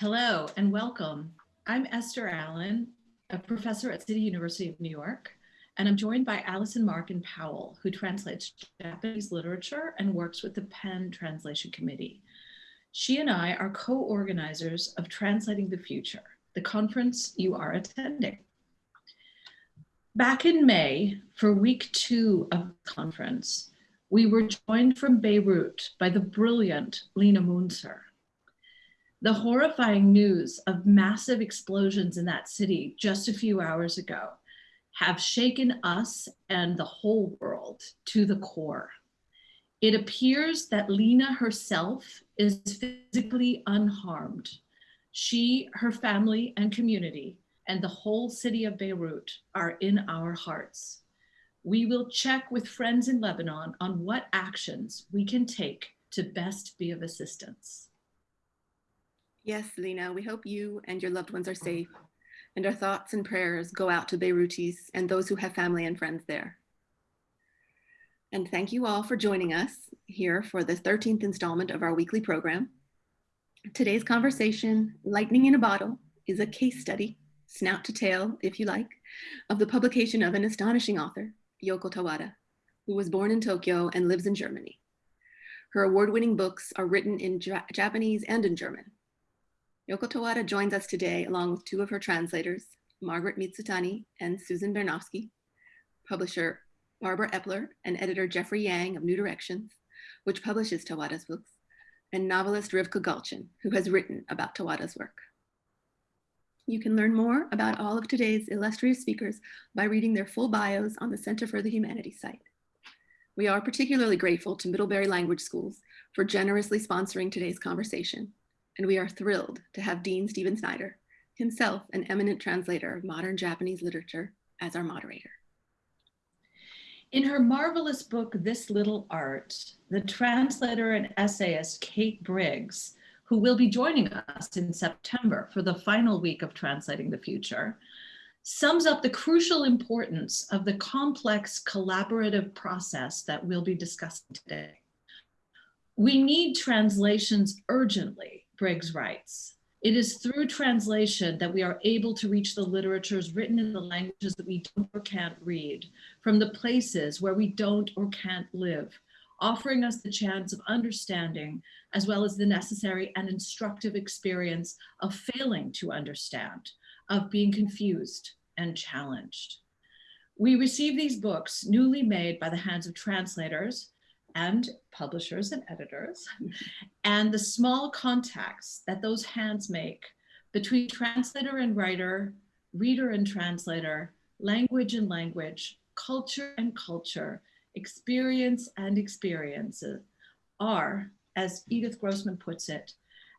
Hello and welcome. I'm Esther Allen, a professor at City University of New York, and I'm joined by Allison Markin Powell, who translates Japanese literature and works with the PEN Translation Committee. She and I are co-organizers of Translating the Future, the conference you are attending. Back in May, for week two of the conference, we were joined from Beirut by the brilliant Lina Mounzer. The horrifying news of massive explosions in that city just a few hours ago have shaken us and the whole world to the core. It appears that Lina herself is physically unharmed. She, her family and community, and the whole city of Beirut are in our hearts. We will check with friends in Lebanon on what actions we can take to best be of assistance. Yes, Lina, we hope you and your loved ones are mm. safe and our thoughts and prayers go out to Beirutis and those who have family and friends there. And thank you all for joining us here for the 13th installment of our weekly program. Today's conversation, Lightning in a Bottle, is a case study, snout to tail, if you like, of the publication of an astonishing author, Yoko Tawada, who was born in Tokyo and lives in Germany. Her award-winning books are written in Japanese and in German, Yoko Tawada joins us today along with two of her translators, Margaret Mitsutani and Susan Bernofsky, publisher Barbara Epler and editor Jeffrey Yang of New Directions, which publishes Tawada's books, and novelist Rivka Galchen, who has written about Tawada's work. You can learn more about all of today's illustrious speakers by reading their full bios on the Center for the Humanities site. We are particularly grateful to Middlebury Language Schools for generously sponsoring today's conversation and we are thrilled to have Dean Stephen Snyder, himself an eminent translator of modern Japanese literature, as our moderator. In her marvelous book, This Little Art, the translator and essayist Kate Briggs, who will be joining us in September for the final week of Translating the Future, sums up the crucial importance of the complex collaborative process that we'll be discussing today. We need translations urgently Briggs writes. It is through translation that we are able to reach the literatures written in the languages that we don't or can't read, from the places where we don't or can't live, offering us the chance of understanding, as well as the necessary and instructive experience of failing to understand, of being confused and challenged. We receive these books newly made by the hands of translators, and publishers and editors, and the small contacts that those hands make between translator and writer, reader and translator, language and language, culture and culture, experience and experiences are, as Edith Grossman puts it,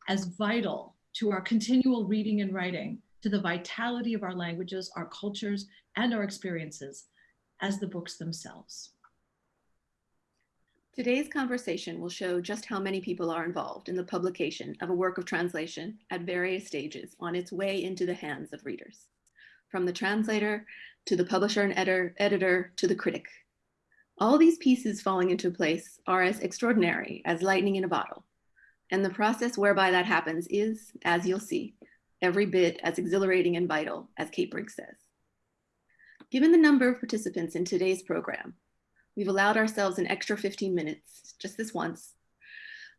as vital to our continual reading and writing, to the vitality of our languages, our cultures, and our experiences as the books themselves. Today's conversation will show just how many people are involved in the publication of a work of translation at various stages on its way into the hands of readers, from the translator to the publisher and editor, editor to the critic. All these pieces falling into place are as extraordinary as lightning in a bottle. And the process whereby that happens is, as you'll see, every bit as exhilarating and vital as Kate Briggs says. Given the number of participants in today's program, We've allowed ourselves an extra 15 minutes, just this once.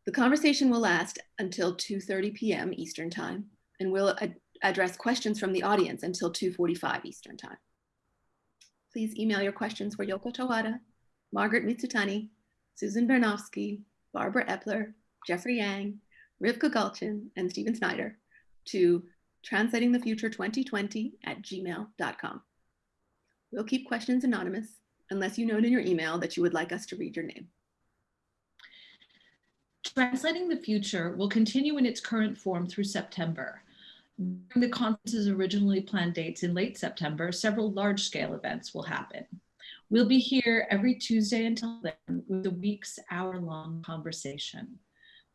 The conversation will last until 2.30 p.m. Eastern time, and we'll ad address questions from the audience until 2.45 Eastern time. Please email your questions for Yoko Tawada, Margaret Mitsutani, Susan Bernofsky, Barbara Epler, Jeffrey Yang, Rivka Galchen, and Stephen Snyder to translatingthefuture2020 at gmail.com. We'll keep questions anonymous unless you note in your email that you would like us to read your name. Translating the Future will continue in its current form through September. During the conference's originally planned dates in late September, several large-scale events will happen. We'll be here every Tuesday until then with a week's hour-long conversation.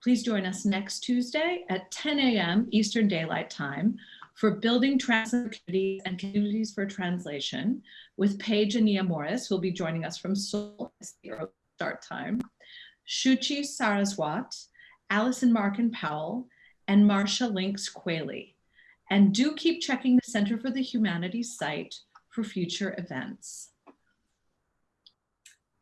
Please join us next Tuesday at 10 a.m. Eastern Daylight Time for building trans communities and communities for translation with Paige Aniyah Morris, who will be joining us from Seoul at the early start time, Shuchi Saraswat, Allison Markin Powell, and Marcia Lynx Qualey. And do keep checking the Center for the Humanities site for future events.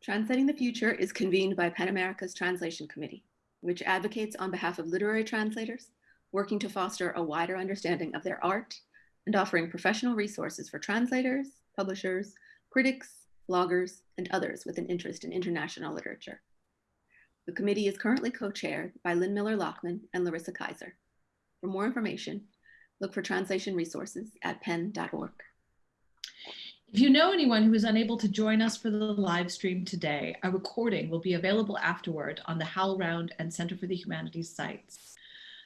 Translating the Future is convened by PEN America's Translation Committee, which advocates on behalf of literary translators, working to foster a wider understanding of their art and offering professional resources for translators, publishers, critics, bloggers, and others with an interest in international literature. The committee is currently co-chaired by Lynn Miller Lachmann and Larissa Kyzer. For more information, look for translation resources at pen.org. If you know anyone who is unable to join us for the live stream today, a recording will be available afterward on the HowlRound and Center for the Humanities sites.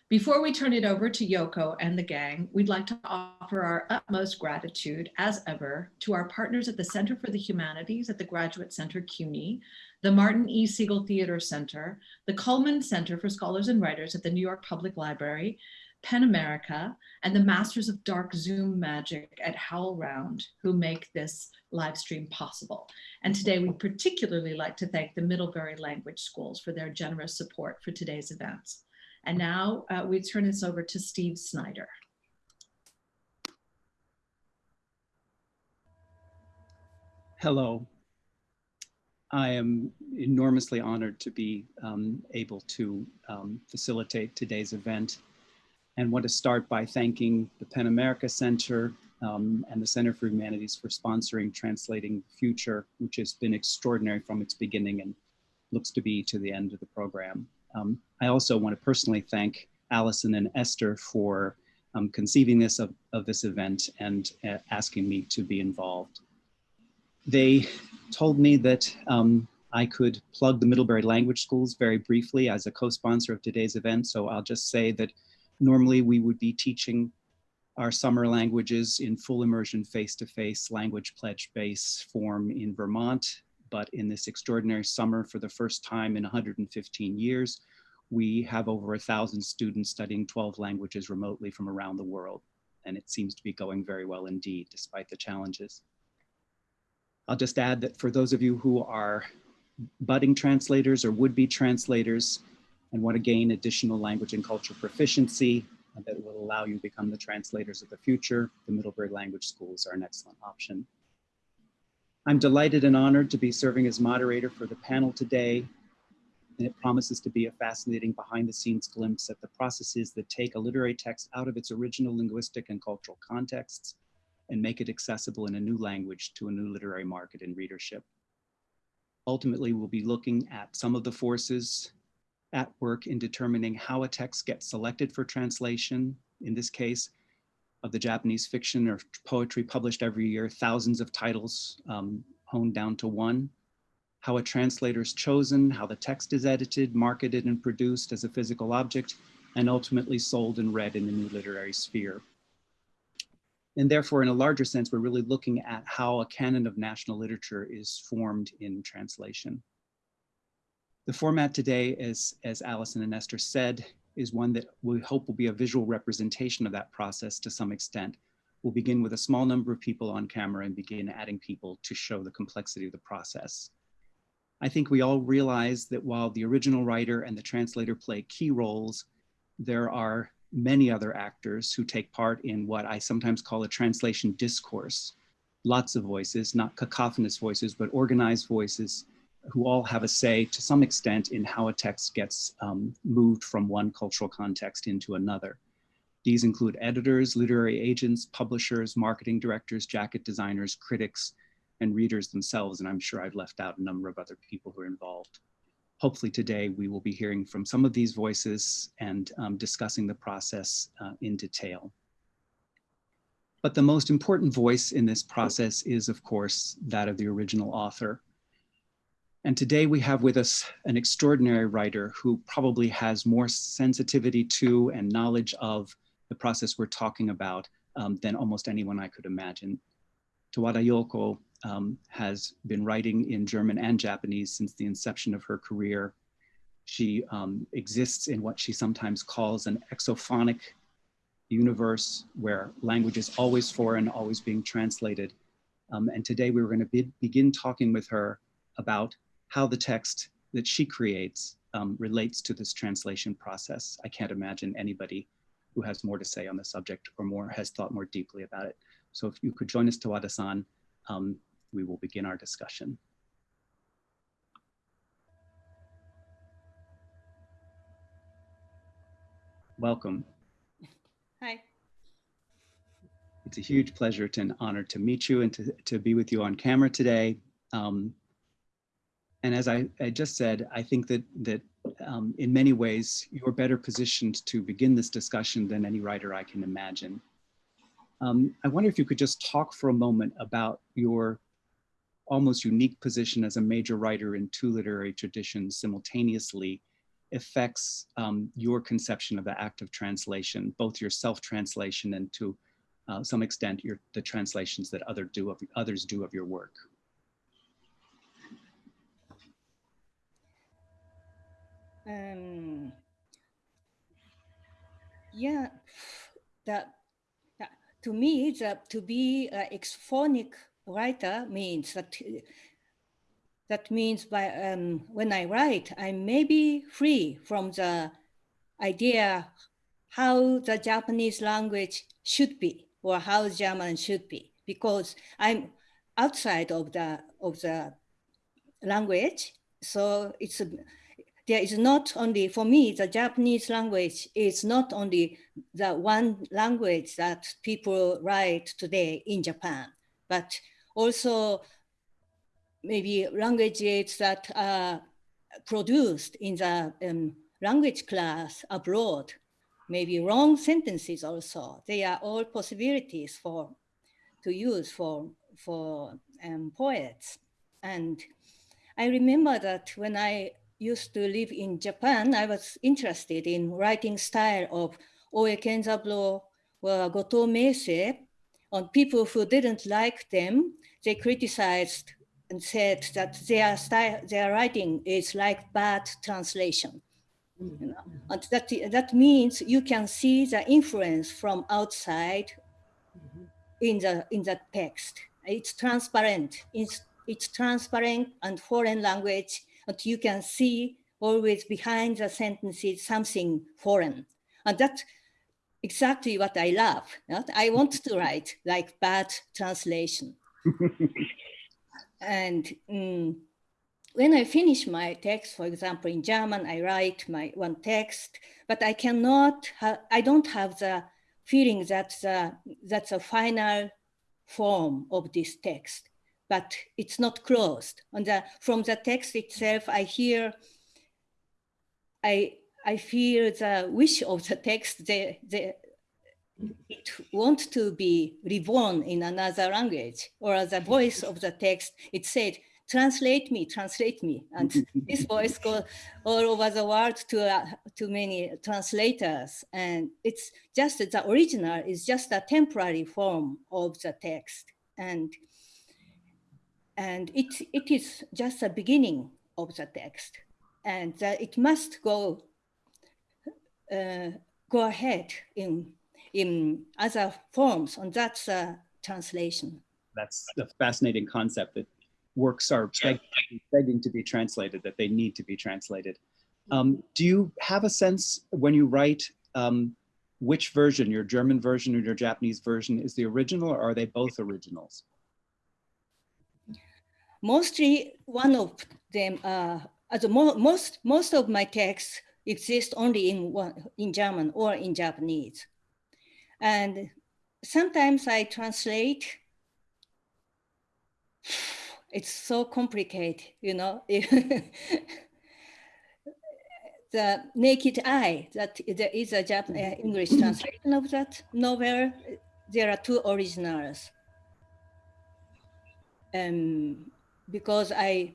Before we turn it over to Yoko and the gang, we'd like to offer our utmost gratitude, as ever, to our partners at the Center for the Humanities at the Graduate Center CUNY, the Martin E. Segal Theater Center, the Cullman Center for Scholars and Writers at the New York Public Library, PEN America, and the Masters of Dark Zoom Magic at HowlRound who make this live stream possible. And today we particularly like to thank the Middlebury Language Schools for their generous support for today's events. And now uh, we turn this over to Steve Snyder. Hello. I am enormously honored to be um, able to um, facilitate today's event and want to start by thanking the PEN America Center um, and the Center for Humanities for sponsoring Translating the Future, which has been extraordinary from its beginning and looks to be to the end of the program. Um, I also want to personally thank Allison and Esther for um, conceiving this of, of, this event and uh, asking me to be involved. They told me that um, I could plug the Middlebury Language Schools very briefly as a co-sponsor of today's event. So I'll just say that Normally we would be teaching our summer languages in full immersion face-to-face -face language pledge base form in Vermont. But in this extraordinary summer for the first time in 115 years, we have over a thousand students studying 12 languages remotely from around the world. And it seems to be going very well indeed, despite the challenges. I'll just add that for those of you who are budding translators or would-be translators, and want to gain additional language and culture proficiency that will allow you to become the translators of the future, the Middlebury Language Schools are an excellent option. I'm delighted and honored to be serving as moderator for the panel today, and it promises to be a fascinating behind the scenes glimpse at the processes that take a literary text out of its original linguistic and cultural contexts and make it accessible in a new language to a new literary market and readership. Ultimately, we'll be looking at some of the forces at work in determining how a text gets selected for translation, in this case, of the Japanese fiction or poetry published every year, thousands of titles um, honed down to one, how a translator is chosen, how the text is edited, marketed, and produced as a physical object, and ultimately sold and read in the new literary sphere. And therefore, in a larger sense, we're really looking at how a canon of national literature is formed in translation. The format today, as, as Allison and Esther said, is one that we hope will be a visual representation of that process to some extent. We'll begin with a small number of people on camera and begin adding people to show the complexity of the process. I think we all realize that while the original writer and the translator play key roles, there are many other actors who take part in what I sometimes call a translation discourse. Lots of voices, not cacophonous voices, but organized voices who all have a say to some extent in how a text gets um, moved from one cultural context into another. These include editors, literary agents, publishers, marketing directors, jacket designers, critics, and readers themselves. And I'm sure I've left out a number of other people who are involved. Hopefully today we will be hearing from some of these voices and um, discussing the process uh, in detail. But the most important voice in this process is, of course, that of the original author. And today we have with us an extraordinary writer who probably has more sensitivity to and knowledge of the process we're talking about um, than almost anyone I could imagine. Tawada Yoko um, has been writing in German and Japanese since the inception of her career. She um, exists in what she sometimes calls an exophonic universe where language is always foreign, always being translated. Um, and today we were going to be begin talking with her about how the text that she creates um, relates to this translation process. I can't imagine anybody who has more to say on the subject or more has thought more deeply about it. So if you could join us, Tawada-san, um, we will begin our discussion. Welcome. Hi. It's a huge pleasure and honor to meet you and to, to be with you on camera today. Um, and as I, I, just said, I think that that um, in many ways you're better positioned to begin this discussion than any writer I can imagine. Um, I wonder if you could just talk for a moment about your almost unique position as a major writer in two literary traditions simultaneously affects um, your conception of the act of translation, both your self-translation and to uh, some extent your, the translations that other do of, others do of your work. Um, yeah, that, that to me, that to be an exophonic writer means that that means by um, when I write, I may be free from the idea how the Japanese language should be or how German should be, because I'm outside of the of the language. So it's there is not only for me the Japanese language is not only the one language that people write today in Japan, but also maybe languages that are produced in the um, language class abroad, maybe wrong sentences also. They are all possibilities for to use for for um, poets. And I remember that when I used to live in Japan, I was interested in writing style of Oe Kenzaburo or Goto Meisei on people who didn't like them. They criticized and said that their style, their writing is like bad translation. You mm. know, and that that means you can see the influence from outside mm-hmm. in the in the text. It's transparent. It's it's transparent and foreign language, and you can see always behind the sentences something foreign, and that's exactly what I love. Not? I want to write like bad translation. And um, when I finish my text, for example, in German, I write my one text, but I cannot, I don't have the feeling that the, that's a final form of this text, but it's not closed. And the, from the text itself, I hear, I, I feel the wish of the text, the, the, it want to be reborn in another language or the voice of the text, it said, translate me, translate me. And this voice goes all over the world to, uh, to many translators. And it's just the original is just a temporary form of the text. And, and it, it is just a beginning of the text. And that it must go, uh, go ahead in in other forms, and that's a translation. That's the fascinating concept that works are begging, to be translated, that they need to be translated. Um, do you have a sense when you write um, which version, your German version or your Japanese version, is the original or are they both originals? Mostly one of them, uh, mo most, most of my texts exist only in, one, in German or in Japanese. And sometimes I translate. It's so complicated, you know. the Naked Eye, that there is a Japanese uh, English translation of that novel. There are two originals. Um, because I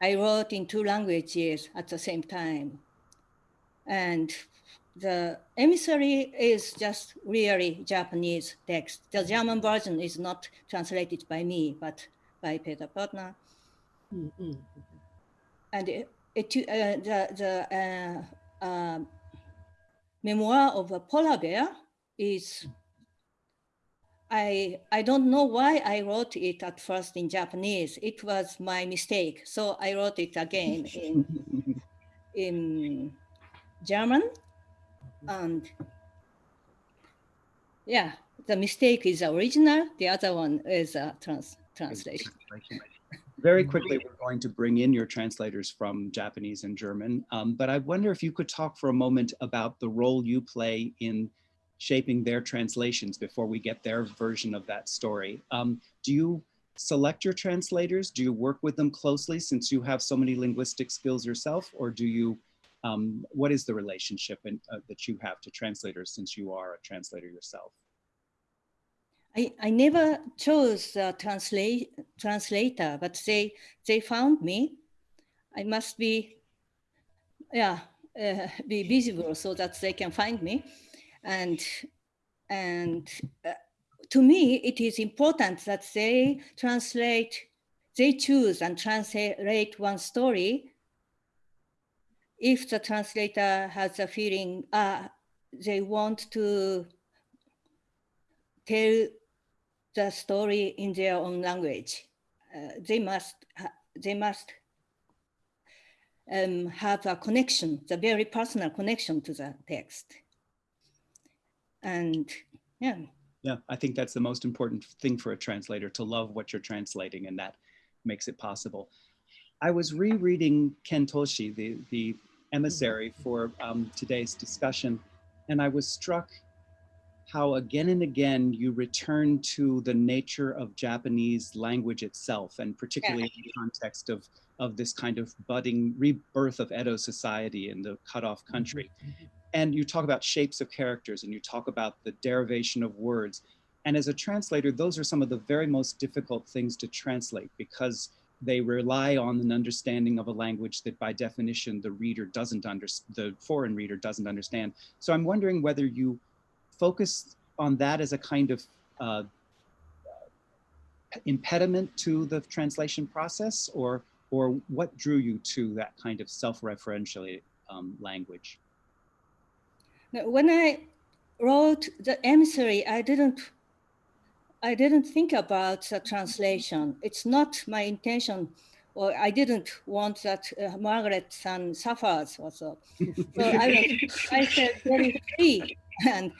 I wrote in two languages at the same time. And the emissary is just really Japanese text. The German version is not translated by me, but by Peter Pörtner. Mm -hmm. And it, it uh, the, the uh, uh, memoir of a polar bear is, I, I don't know why I wrote it at first in Japanese. It was my mistake. So I wrote it again in, in German And yeah, the mistake is original. The other one is a trans translation. Very quickly, we're going to bring in your translators from Japanese and German, um, but I wonder if you could talk for a moment about the role you play in shaping their translations before we get their version of that story. Um, do you select your translators? Do you work with them closely since you have so many linguistic skills yourself, or do you, um, what is the relationship in, uh, that you have to translators since you are a translator yourself? I, I never chose a translate, translator, but they, they found me. I must be, yeah, uh, be visible so that they can find me. And, and uh, to me, it is important that they translate, they choose and translate one story if the translator has a feeling uh, they want to tell the story in their own language. Uh, they must they must um, have a connection, the very personal connection to the text. And yeah. Yeah, I think that's the most important thing for a translator to love what you're translating, and that makes it possible. I was rereading Kentoshi, the, the emissary mm-hmm. for um, today's discussion, and I was struck how again and again you return to the nature of Japanese language itself, and particularly yeah. in the context of, of this kind of budding rebirth of Edo society in the cut-off country. Mm-hmm. Mm-hmm. And you talk about shapes of characters and you talk about the derivation of words. And as a translator, those are some of the very most difficult things to translate because they rely on an understanding of a language that by definition the reader doesn't understand, the foreign reader doesn't understand. So I'm wondering whether you focus on that as a kind of uh, impediment to the translation process or, or what drew you to that kind of self-referential um, language? When I wrote the emissary, I didn't I didn't think about the translation. It's not my intention, or I didn't want that uh, Margaret San suffers also. so I, I said very free and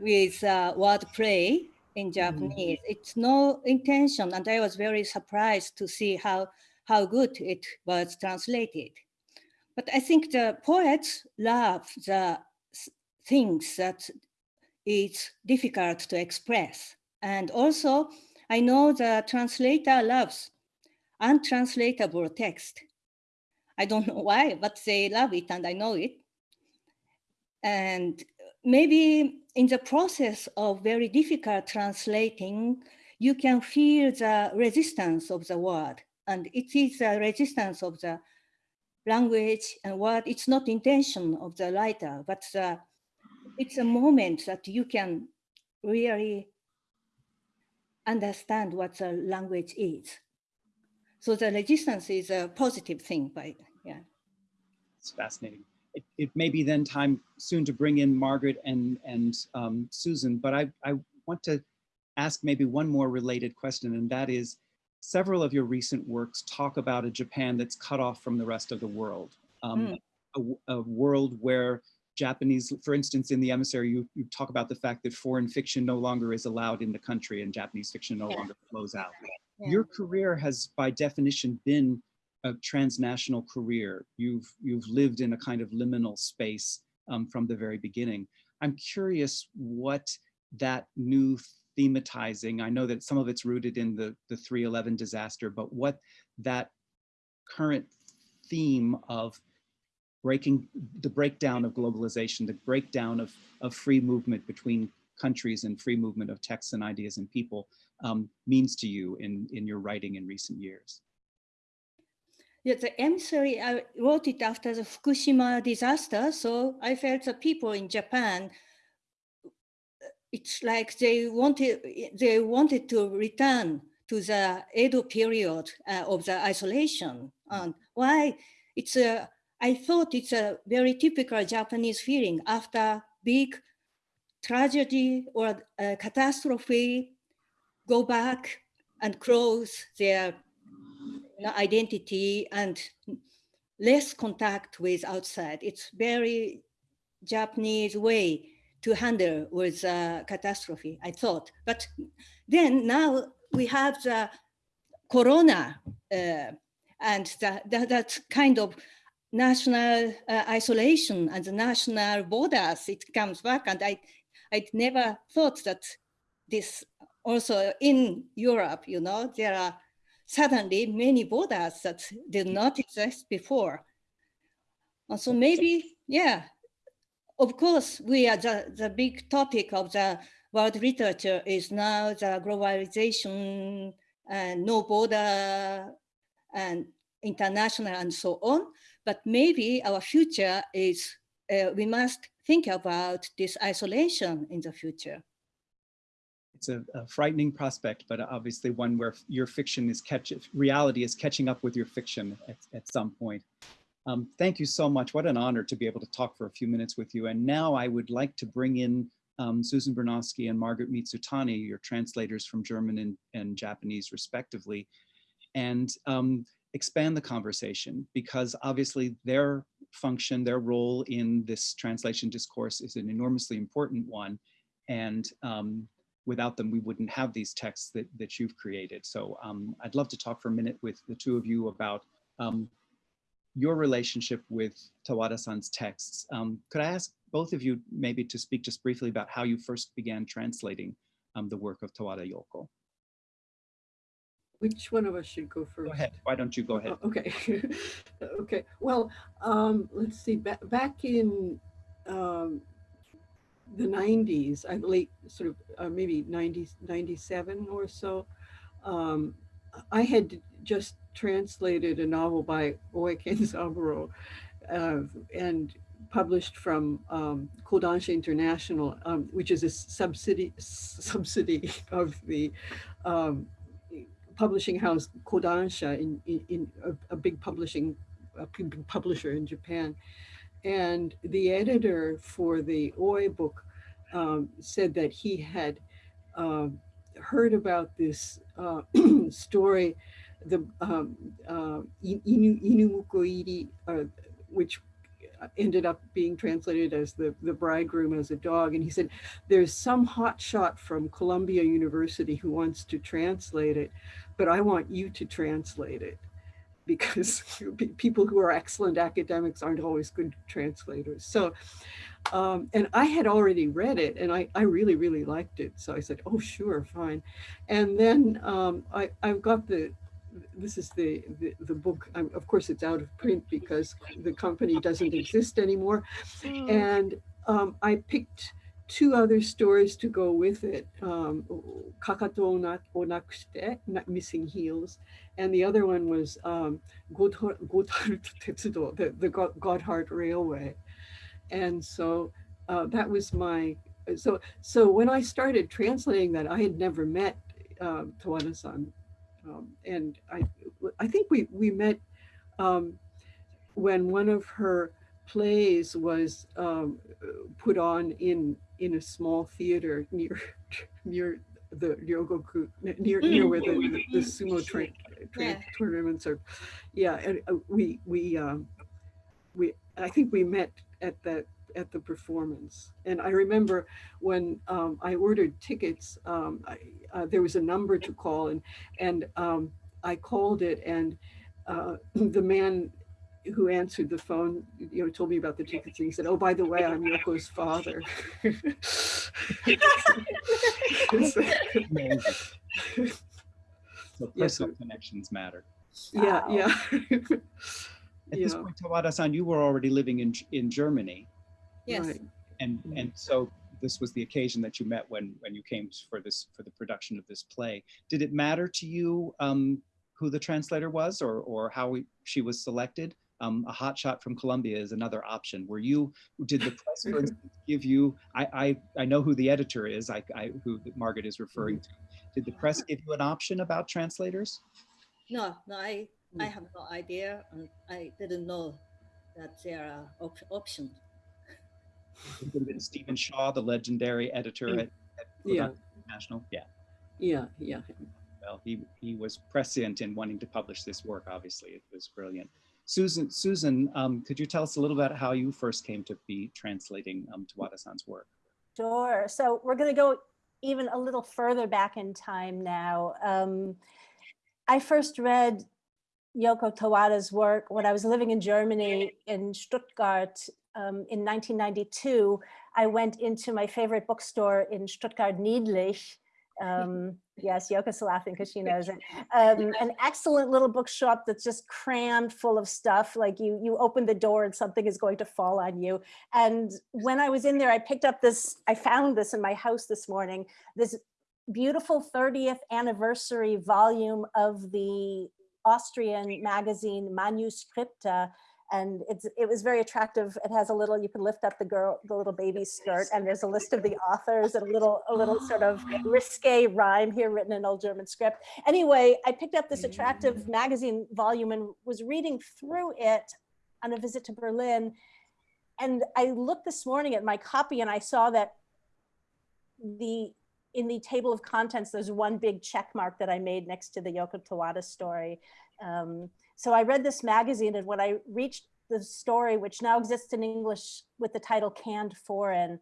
with uh, wordplay in Japanese. Mm. It's no intention, and I was very surprised to see how how good it was translated. But I think the poets love the things that it's difficult to express. And also, I know the translator loves untranslatable text. I don't know why, but they love it and I know it. And maybe in the process of very difficult translating, you can feel the resistance of the word. And it is the resistance of the language and word. It's not intention of the writer, but the it's a moment that you can really understand what the language is. So the resistance is a positive thing, but yeah. It's fascinating. It, it may be then time soon to bring in Margaret and, and um, Susan, but I, I want to ask maybe one more related question, and that is, several of your recent works talk about a Japan that's cut off from the rest of the world, um, mm. a, a world where Japanese, for instance, in the emissary, you, you talk about the fact that foreign fiction no longer is allowed in the country and Japanese fiction no yeah. longer flows out. Yeah. Your career has by definition been a transnational career. You've, you've lived in a kind of liminal space um, from the very beginning. I'm curious what that new thematizing, I know that some of it's rooted in the, the 311 disaster, but what that current theme of breaking the breakdown of globalization, the breakdown of, of free movement between countries and free movement of texts and ideas and people um, means to you in, in your writing in recent years? Yeah, the emissary, I wrote it after the Fukushima disaster. So I felt the people in Japan, it's like they wanted, they wanted to return to the Edo period uh, of the isolation. And why? It's a I thought it's a very typical Japanese feeling after big tragedy or a catastrophe, go back and close their identity and less contact with outside. It's very Japanese way to handle with uh, catastrophe, I thought. But then now we have the corona uh, and that, that kind of national uh, isolation and the national borders, it comes back. And I, I never thought that this also in Europe, you know, there are suddenly many borders that did not exist before. And so maybe, yeah, of course, we are the, the big topic of the world literature is now the globalization and no border and international and so on. But maybe our future is uh, we must think about this isolation in the future. It's a, a frightening prospect, but obviously one where your fiction is catch reality is catching up with your fiction at, at some point. Um, thank you so much. What an honor to be able to talk for a few minutes with you. And now I would like to bring in um, Susan Bernofsky and Margaret Mitsutani, your translators from German and, and Japanese respectively, and um, expand the conversation because obviously their function, their role in this translation discourse is an enormously important one. And um, without them, we wouldn't have these texts that, that you've created. So um, I'd love to talk for a minute with the two of you about um, your relationship with Tawada-san's texts. Um, could I ask both of you maybe to speak just briefly about how you first began translating um, the work of Tawada Yoko? Which one of us should go first? Go ahead. Why don't you go ahead? Oh, Okay. okay. Well, um, let's see. Back back in um, the 90s, I late sort of uh, maybe 90, 97 or so, um, I had just translated a novel by Oe Kenzaburo uh, and published from um, Kodansha International, um, which is a subsidy subsidy of the um, publishing house Kodansha in, in, in a, a, big publishing a big publisher in Japan. And the editor for the Oe book um, said that he had uh, heard about this uh, story, the um, uh, Inu, Inumuko uh, which ended up being translated as the, the bridegroom as a dog. And he said, there's some hotshot from Columbia University who wants to translate it, but I want you to translate it because people who are excellent academics aren't always good translators. So, um, and I had already read it and I, I really, really liked it. So I said, oh, sure, fine. And then um, I, I've got the, this is the, the, the book, of course it's out of print because the company doesn't exist anymore. And um, I picked two other stories to go with it, um, Kakato Onakushite, Missing Heels, and the other one was um, Gotthard Tetsudo, the, the Gotthard Railway. And so uh, that was my, so, so when I started translating that, I had never met uh, Tawada-san. Um, and I, I think we, we met um, when one of her plays was um, put on in in a small theater near near the Ryogoku near near where the, the, the sumo train, train yeah. tournaments are. Yeah, and uh, we we um, we I think we met at that at the performance. And I remember when um, I ordered tickets, um, I, uh, there was a number to call and, and um, I called it and uh, the man who answered the phone, you know, told me about the tickets and he said, oh, by the way, I'm Yoko's father. so personal yeah. connections matter. Yeah, wow. yeah. At yeah. this point, Tawada-san, you were already living in in Germany. Yes. Right. And and so this was the occasion that you met when when you came for this for the production of this play. Did it matter to you um, who the translator was or or how we, she was selected? Um, a hot shot from Columbia is another option. Were you did the press give you? I, I I know who the editor is. I, I who Margaret is referring to. Did the press give you an option about translators? No, no, I I have no idea, and I didn't know that there are op options. It would have been Stephen Shaw, the legendary editor at, at yeah. National. Yeah. Yeah, yeah. Well, he, he was prescient in wanting to publish this work, obviously. It was brilliant. Susan, Susan, um, could you tell us a little about how you first came to be translating um, Tawada-san's work? Sure. So we're going to go even a little further back in time now. Um, I first read Yoko Tawada's work when I was living in Germany in Stuttgart um, in 1992. I went into my favorite bookstore in Stuttgart Niedlich. Um, yes, Yoko's laughing because she knows it. Um, an excellent little bookshop that's just crammed full of stuff. Like you, you open the door and something is going to fall on you. And when I was in there, I picked up this, I found this in my house this morning, this beautiful 30th anniversary volume of the Austrian magazine Manuskripte. And it's, it was very attractive. It has a little, you can lift up the girl, the little baby skirt and there's a list of the authors and a little, a little sort of risque rhyme here written in old German script. Anyway, I picked up this attractive magazine volume and was reading through it on a visit to Berlin. And I looked this morning at my copy and I saw that the in the table of contents, there's one big check mark that I made next to the Yoko Tawada story. Um, so I read this magazine and when I reached the story, which now exists in English with the title Canned Foreign,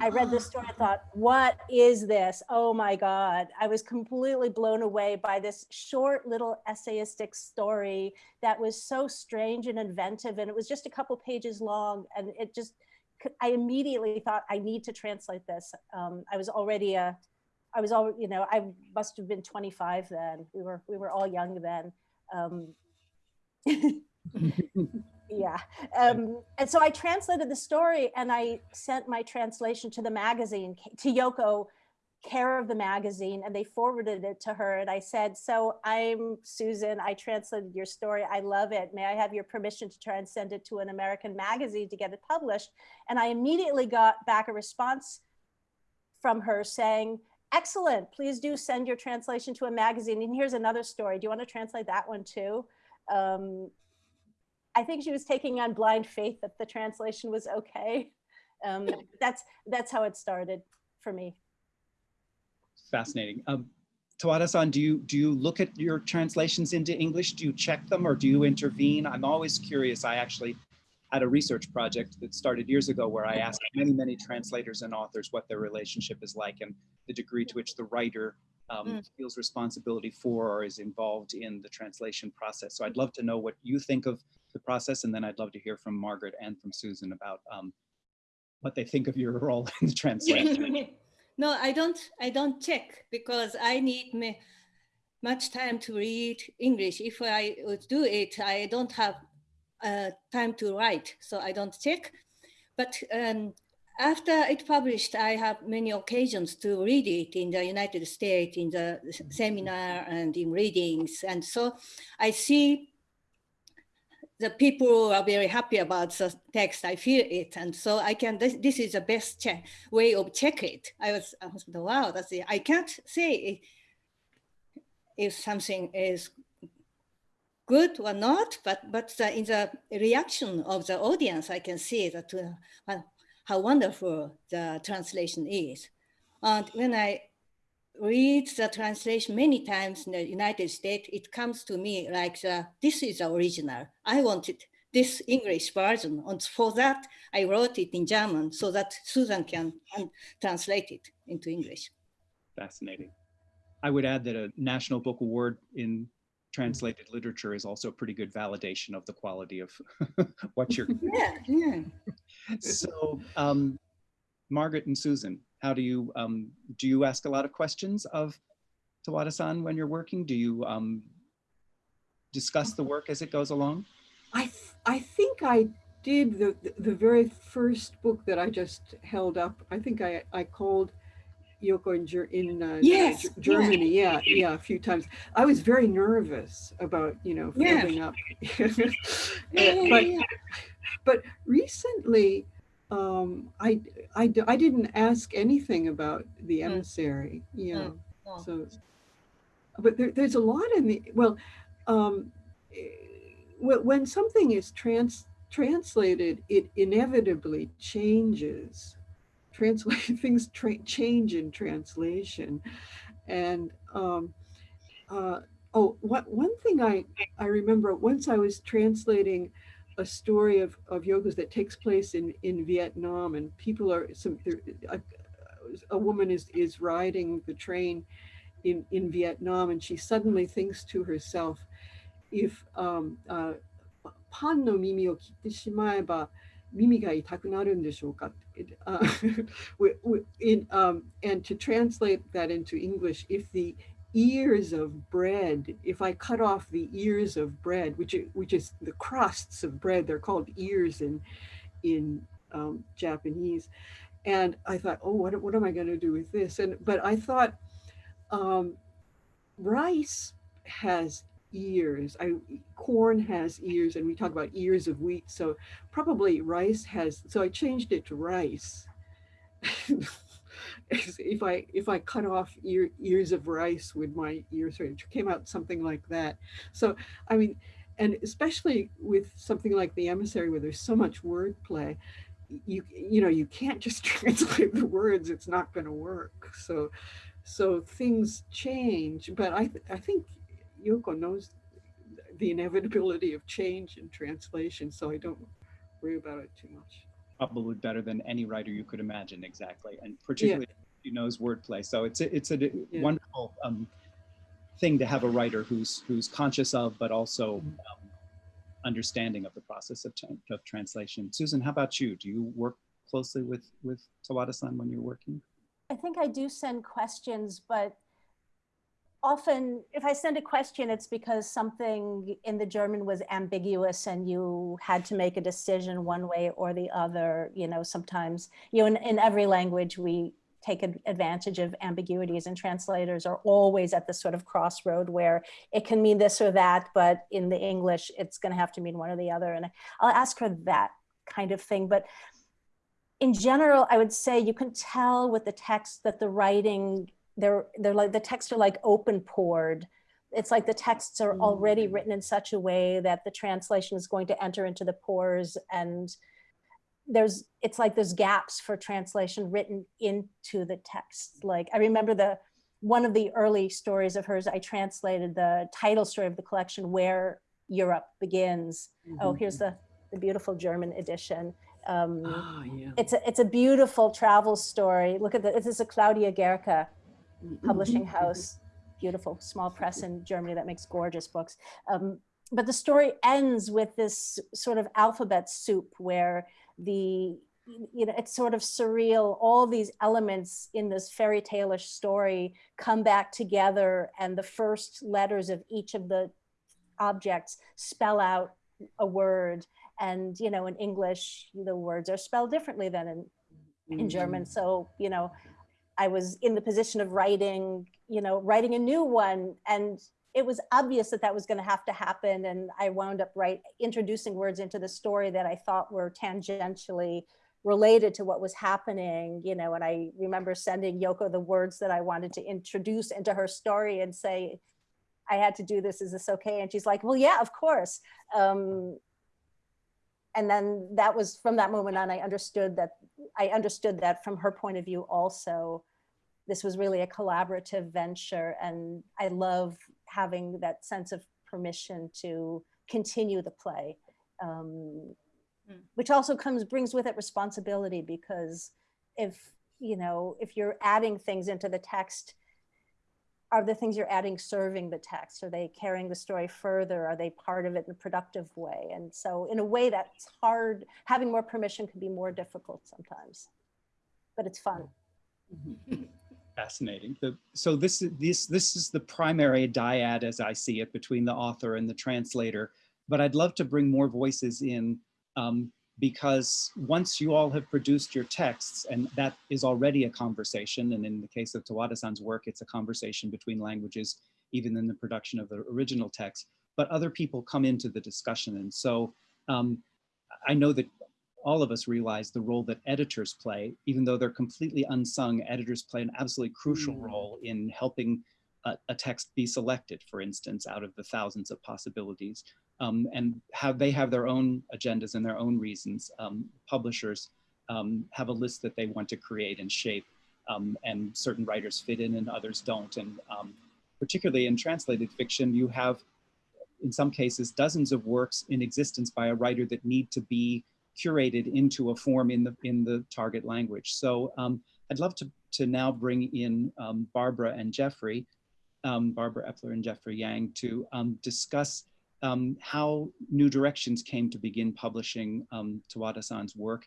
I read this story and thought, what is this? Oh my God. I was completely blown away by this short little essayistic story that was so strange and inventive. And it was just a couple pages long. And it just, I immediately thought I need to translate this. Um, I was already a, I was all, you know, I must have been 25 then. We were, we were all young then. Um, yeah. Um, and so I translated the story and I sent my translation to the magazine, to Yoko, care of the magazine, and they forwarded it to her. And I said, so I'm Susan, I translated your story. I love it. May I have your permission to try and send it to an American magazine to get it published? And I immediately got back a response from her saying, excellent, please do send your translation to a magazine. And here's another story. Do you want to translate that one too? Um, I think she was taking on blind faith that the translation was okay. Um, that's that's how it started for me. Fascinating. Um, Tawada-san, do you do you look at your translations into English? Do you check them or do you intervene? I'm always curious. I actually had a research project that started years ago where I asked many, many translators and authors what their relationship is like and the degree to which the writer um, mm. feels responsibility for or is involved in the translation process. So I'd love to know what you think of the process, and then I'd love to hear from Margaret and from Susan about um, what they think of your role in the translation. no, I don't. I don't check because I need me much time to read English. If I would do it, I don't have uh, time to write, so I don't check. But um, after it published, I have many occasions to read it in the United States, in the seminar and in readings. And so I see the people are very happy about the text. I feel it. And so I can, this, this is the best check, way of check it. I was, I was wow, that's it. I can't say if something is good or not, but, but the, in the reaction of the audience, I can see that uh, how wonderful the translation is. And when I read the translation many times in the United States, it comes to me like the, this is the original. I wanted this English version. And for that, I wrote it in German so that Susan can translate it into English. Fascinating. I would add that a National Book Award in translated literature is also a pretty good validation of the quality of what you're yeah, yeah. so um, margaret and susan how do you um, do you ask a lot of questions of tawada-san when you're working? Do you um, discuss the work as it goes along? I th i think i did the the very first book that i just held up. I think i i called Yoko in, in uh, yes, Germany. Yeah. yeah, yeah, a few times. I was very nervous about, you know, filling yeah. up. yeah, but, but recently, um, I, I, I didn't ask anything about the mm. emissary, mm. you know, mm. so, but there, there's a lot in the, well, um, when something is trans translated, it inevitably changes translate things change in translation. And um, uh, oh, what, one thing I, I remember once I was translating a story of, of Yoko's that takes place in, in Vietnam and people are some a, a woman is, is riding the train in, in Vietnam and she suddenly thinks to herself, if um, uh, パンの耳を切ってしまえば耳が痛くなるんでしょうかっ uh, in, um, and to translate that into English, if the ears of bread, if I cut off the ears of bread, which is, which is the crusts of bread, they're called ears in, in um, Japanese. And I thought, oh, what, what am I going to do with this? And but I thought, um, rice has ears. I corn has ears, and we talk about ears of wheat. So probably rice has. So I changed it to rice. if I if I cut off ear, ears of rice with my ears, it came out something like that. So I mean, and especially with something like the emissary, where there's so much wordplay, you you know you can't just translate the words; it's not going to work. So so things change, but I th- I think Yoko knows the inevitability of change in translation, so I don't worry about it too much. Probably better than any writer you could imagine, exactly, and particularly he knows wordplay. So it's a, it's a Yeah. wonderful um, thing to have a writer who's who's conscious of, but also Mhm. um, understanding of the process of, of translation. Susan, how about you? Do you work closely with with Tawada-san when you're working? I think I do send questions, but often if I send a question, it's because something in the German was ambiguous and you had to make a decision one way or the other. You know, sometimes, you know, in, in every language, we take advantage of ambiguities and translators are always at the sort of crossroad where it can mean this or that, but in the English, it's going to have to mean one or the other. And I'll ask her that kind of thing. But in general, I would say you can tell with the text that the writing, they're they're like the texts are like open poured. It's like the texts are already Mm. written in such a way that the translation is going to enter into the pores and there's it's like there's gaps for translation written into the text. Like I remember the one of the early stories of hers, I translated the title story of the collection, Where Europe Begins. Oh, Mhm. here's the, the beautiful German edition. Um, Ah, yeah. it's a it's a beautiful travel story. Look at the this is a Claudia Gehrke publishing Mhm. house, beautiful small press in Germany that makes gorgeous books. Um, but the story ends with this sort of alphabet soup where the you know it's sort of surreal. All these elements in this fairy tale-ish story come back together, and the first letters of each of the objects spell out a word and you know in english the words are spelled differently than in, Mm-hmm. in german so you know i was in the position of writing you know writing a new one and it was obvious that that was going to have to happen and i wound up right introducing words into the story that i thought were tangentially related to what was happening you know and i remember sending yoko the words that i wanted to introduce into her story and say i had to do this is this okay? And she's like well yeah of course. Um, and then that was from that moment on i understood that i understood that from her point of view also this was really a collaborative venture and i love having that sense of permission to continue the play um, Mm. which also comes brings with it responsibility because if you know if you're adding things into the text are the things you're adding serving the text are they carrying the story further are they part of it in a productive way and so in a way that's hard having more permission can be more difficult sometimes but it's fun Mhm. Fascinating. The, so this is this this is the primary dyad as I see it between the author and the translator. But I'd love to bring more voices in um, because once you all have produced your texts, and that is already a conversation, and in the case of Tawada-san's work, it's a conversation between languages, even in the production of the original text. But other people come into the discussion, and so um, I know that all of us realize the role that editors play, even though they're completely unsung, editors play an absolutely crucial Mm. role in helping a, a text be selected, for instance, out of the thousands of possibilities. Um, and have they have their own agendas and their own reasons. Um, publishers um, have a list that they want to create and shape, um, and certain writers fit in and others don't. And um, particularly in translated fiction, you have, in some cases, dozens of works in existence by a writer that need to be curated into a form in the in the target language. So um, I'd love to to now bring in um, Barbara and Jeffrey, um, Barbara Epler and Jeffrey Yang, to um, discuss um, how New Directions came to begin publishing um, Tawada-san's work.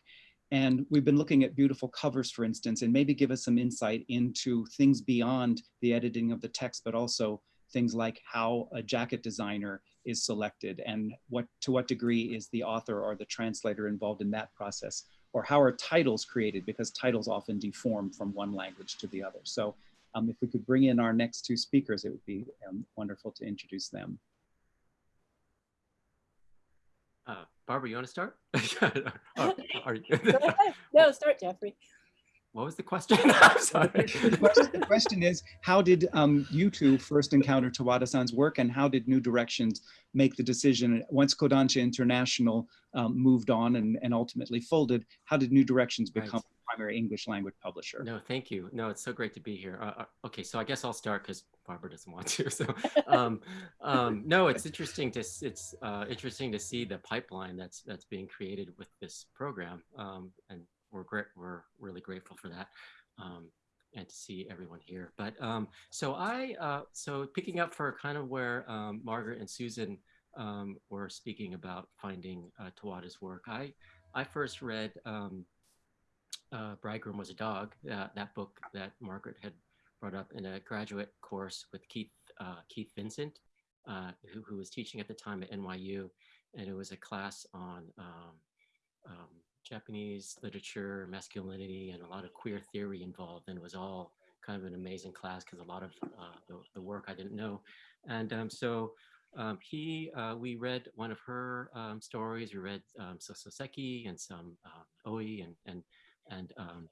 And we've been looking at beautiful covers, for instance, and maybe give us some insight into things beyond the editing of the text, but also things like how a jacket designer is selected and what to what degree is the author or the translator involved in that process or how are titles created because titles often deform from one language to the other. So um, if we could bring in our next two speakers, it would be um, wonderful to introduce them. Uh, Barbara, you want to start? Or are you- No, start Jeffrey. what was the question? I'm sorry. The question, the question is, how did um, you two first encounter Tawada-san's work and how did New Directions make the decision, once Kodansha International um, moved on and, and ultimately folded, how did New Directions become a primary English language publisher? No, thank you. No, it's so great to be here. Uh, uh, okay, so I guess I'll start because Barbara doesn't want to. So, um, um, no, it's interesting to it's uh, interesting to see the pipeline that's that's being created with this program, um, and we're great. We're really grateful for that, um, and to see everyone here. But um, so I uh, so picking up for kind of where um, Margaret and Susan were speaking about finding uh, Tawada's work. I I first read. Um, uh, Bridegroom Was a Dog, uh, that book that Margaret had brought up in a graduate course with Keith, uh, Keith Vincent, uh, who, who was teaching at the time at NYU. And it was a class on um, um, Japanese literature, masculinity, and a lot of queer theory involved. And it was all kind of an amazing class because a lot of uh, the, the work I didn't know. And um, so um, he, uh, we read one of her um, stories. We read um, Sososeki and some uh, Oe and, and and um,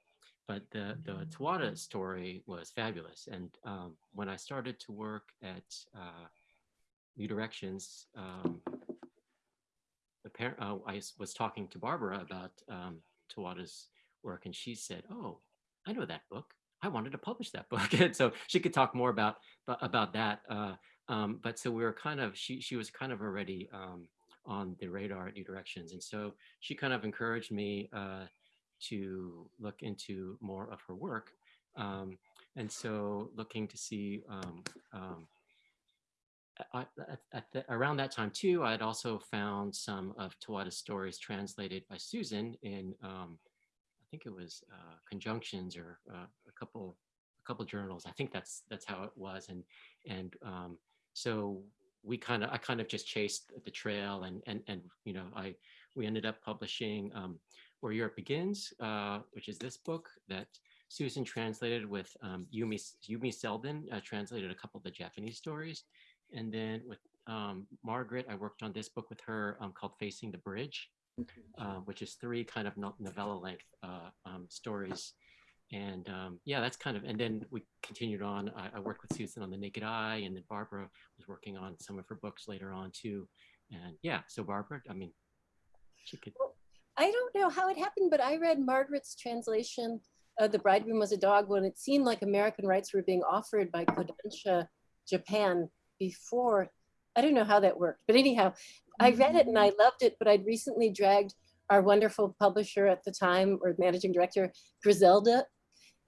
but the the Tawada story was fabulous. And um, when I started to work at uh, New Directions, um, uh, I was talking to Barbara about um, Tawada's work, and she said, "Oh, I know that book. I wanted to publish that book." and so she could talk more about about that. Uh, um, but so we were kind of she she was kind of already um, on the radar at New Directions, and so she kind of encouraged me. Uh, to look into more of her work. Um, and so looking to see um, um, I, at the, around that time too, I had also found some of Tawada's stories translated by Susan in, um, I think it was uh, conjunctions or uh, a couple, a couple journals. I think that's that's how it was, and and um, so we kind of, I kind of just chased the trail, and and and you know, I we ended up publishing um, Where Europe Begins, uh, which is this book that Susan translated with um, Yumi Yumi Selden, uh, translated a couple of the Japanese stories, and then with um, Margaret, I worked on this book with her um, called Facing the Bridge, uh, which is three kind of novella length uh, um, stories. And um, yeah, that's kind of, and then we continued on. I, I worked with Susan on The Naked Eye, and then Barbara was working on some of her books later on too. And yeah, so Barbara, I mean, she could, I don't know how it happened, but I read Margaret's translation of The Bridegroom Was a Dog when it seemed like American rights were being offered by Kodansha Japan before. I don't know how that worked, but anyhow, I read it and I loved it, but I'd recently dragged our wonderful publisher at the time or managing director, Griselda.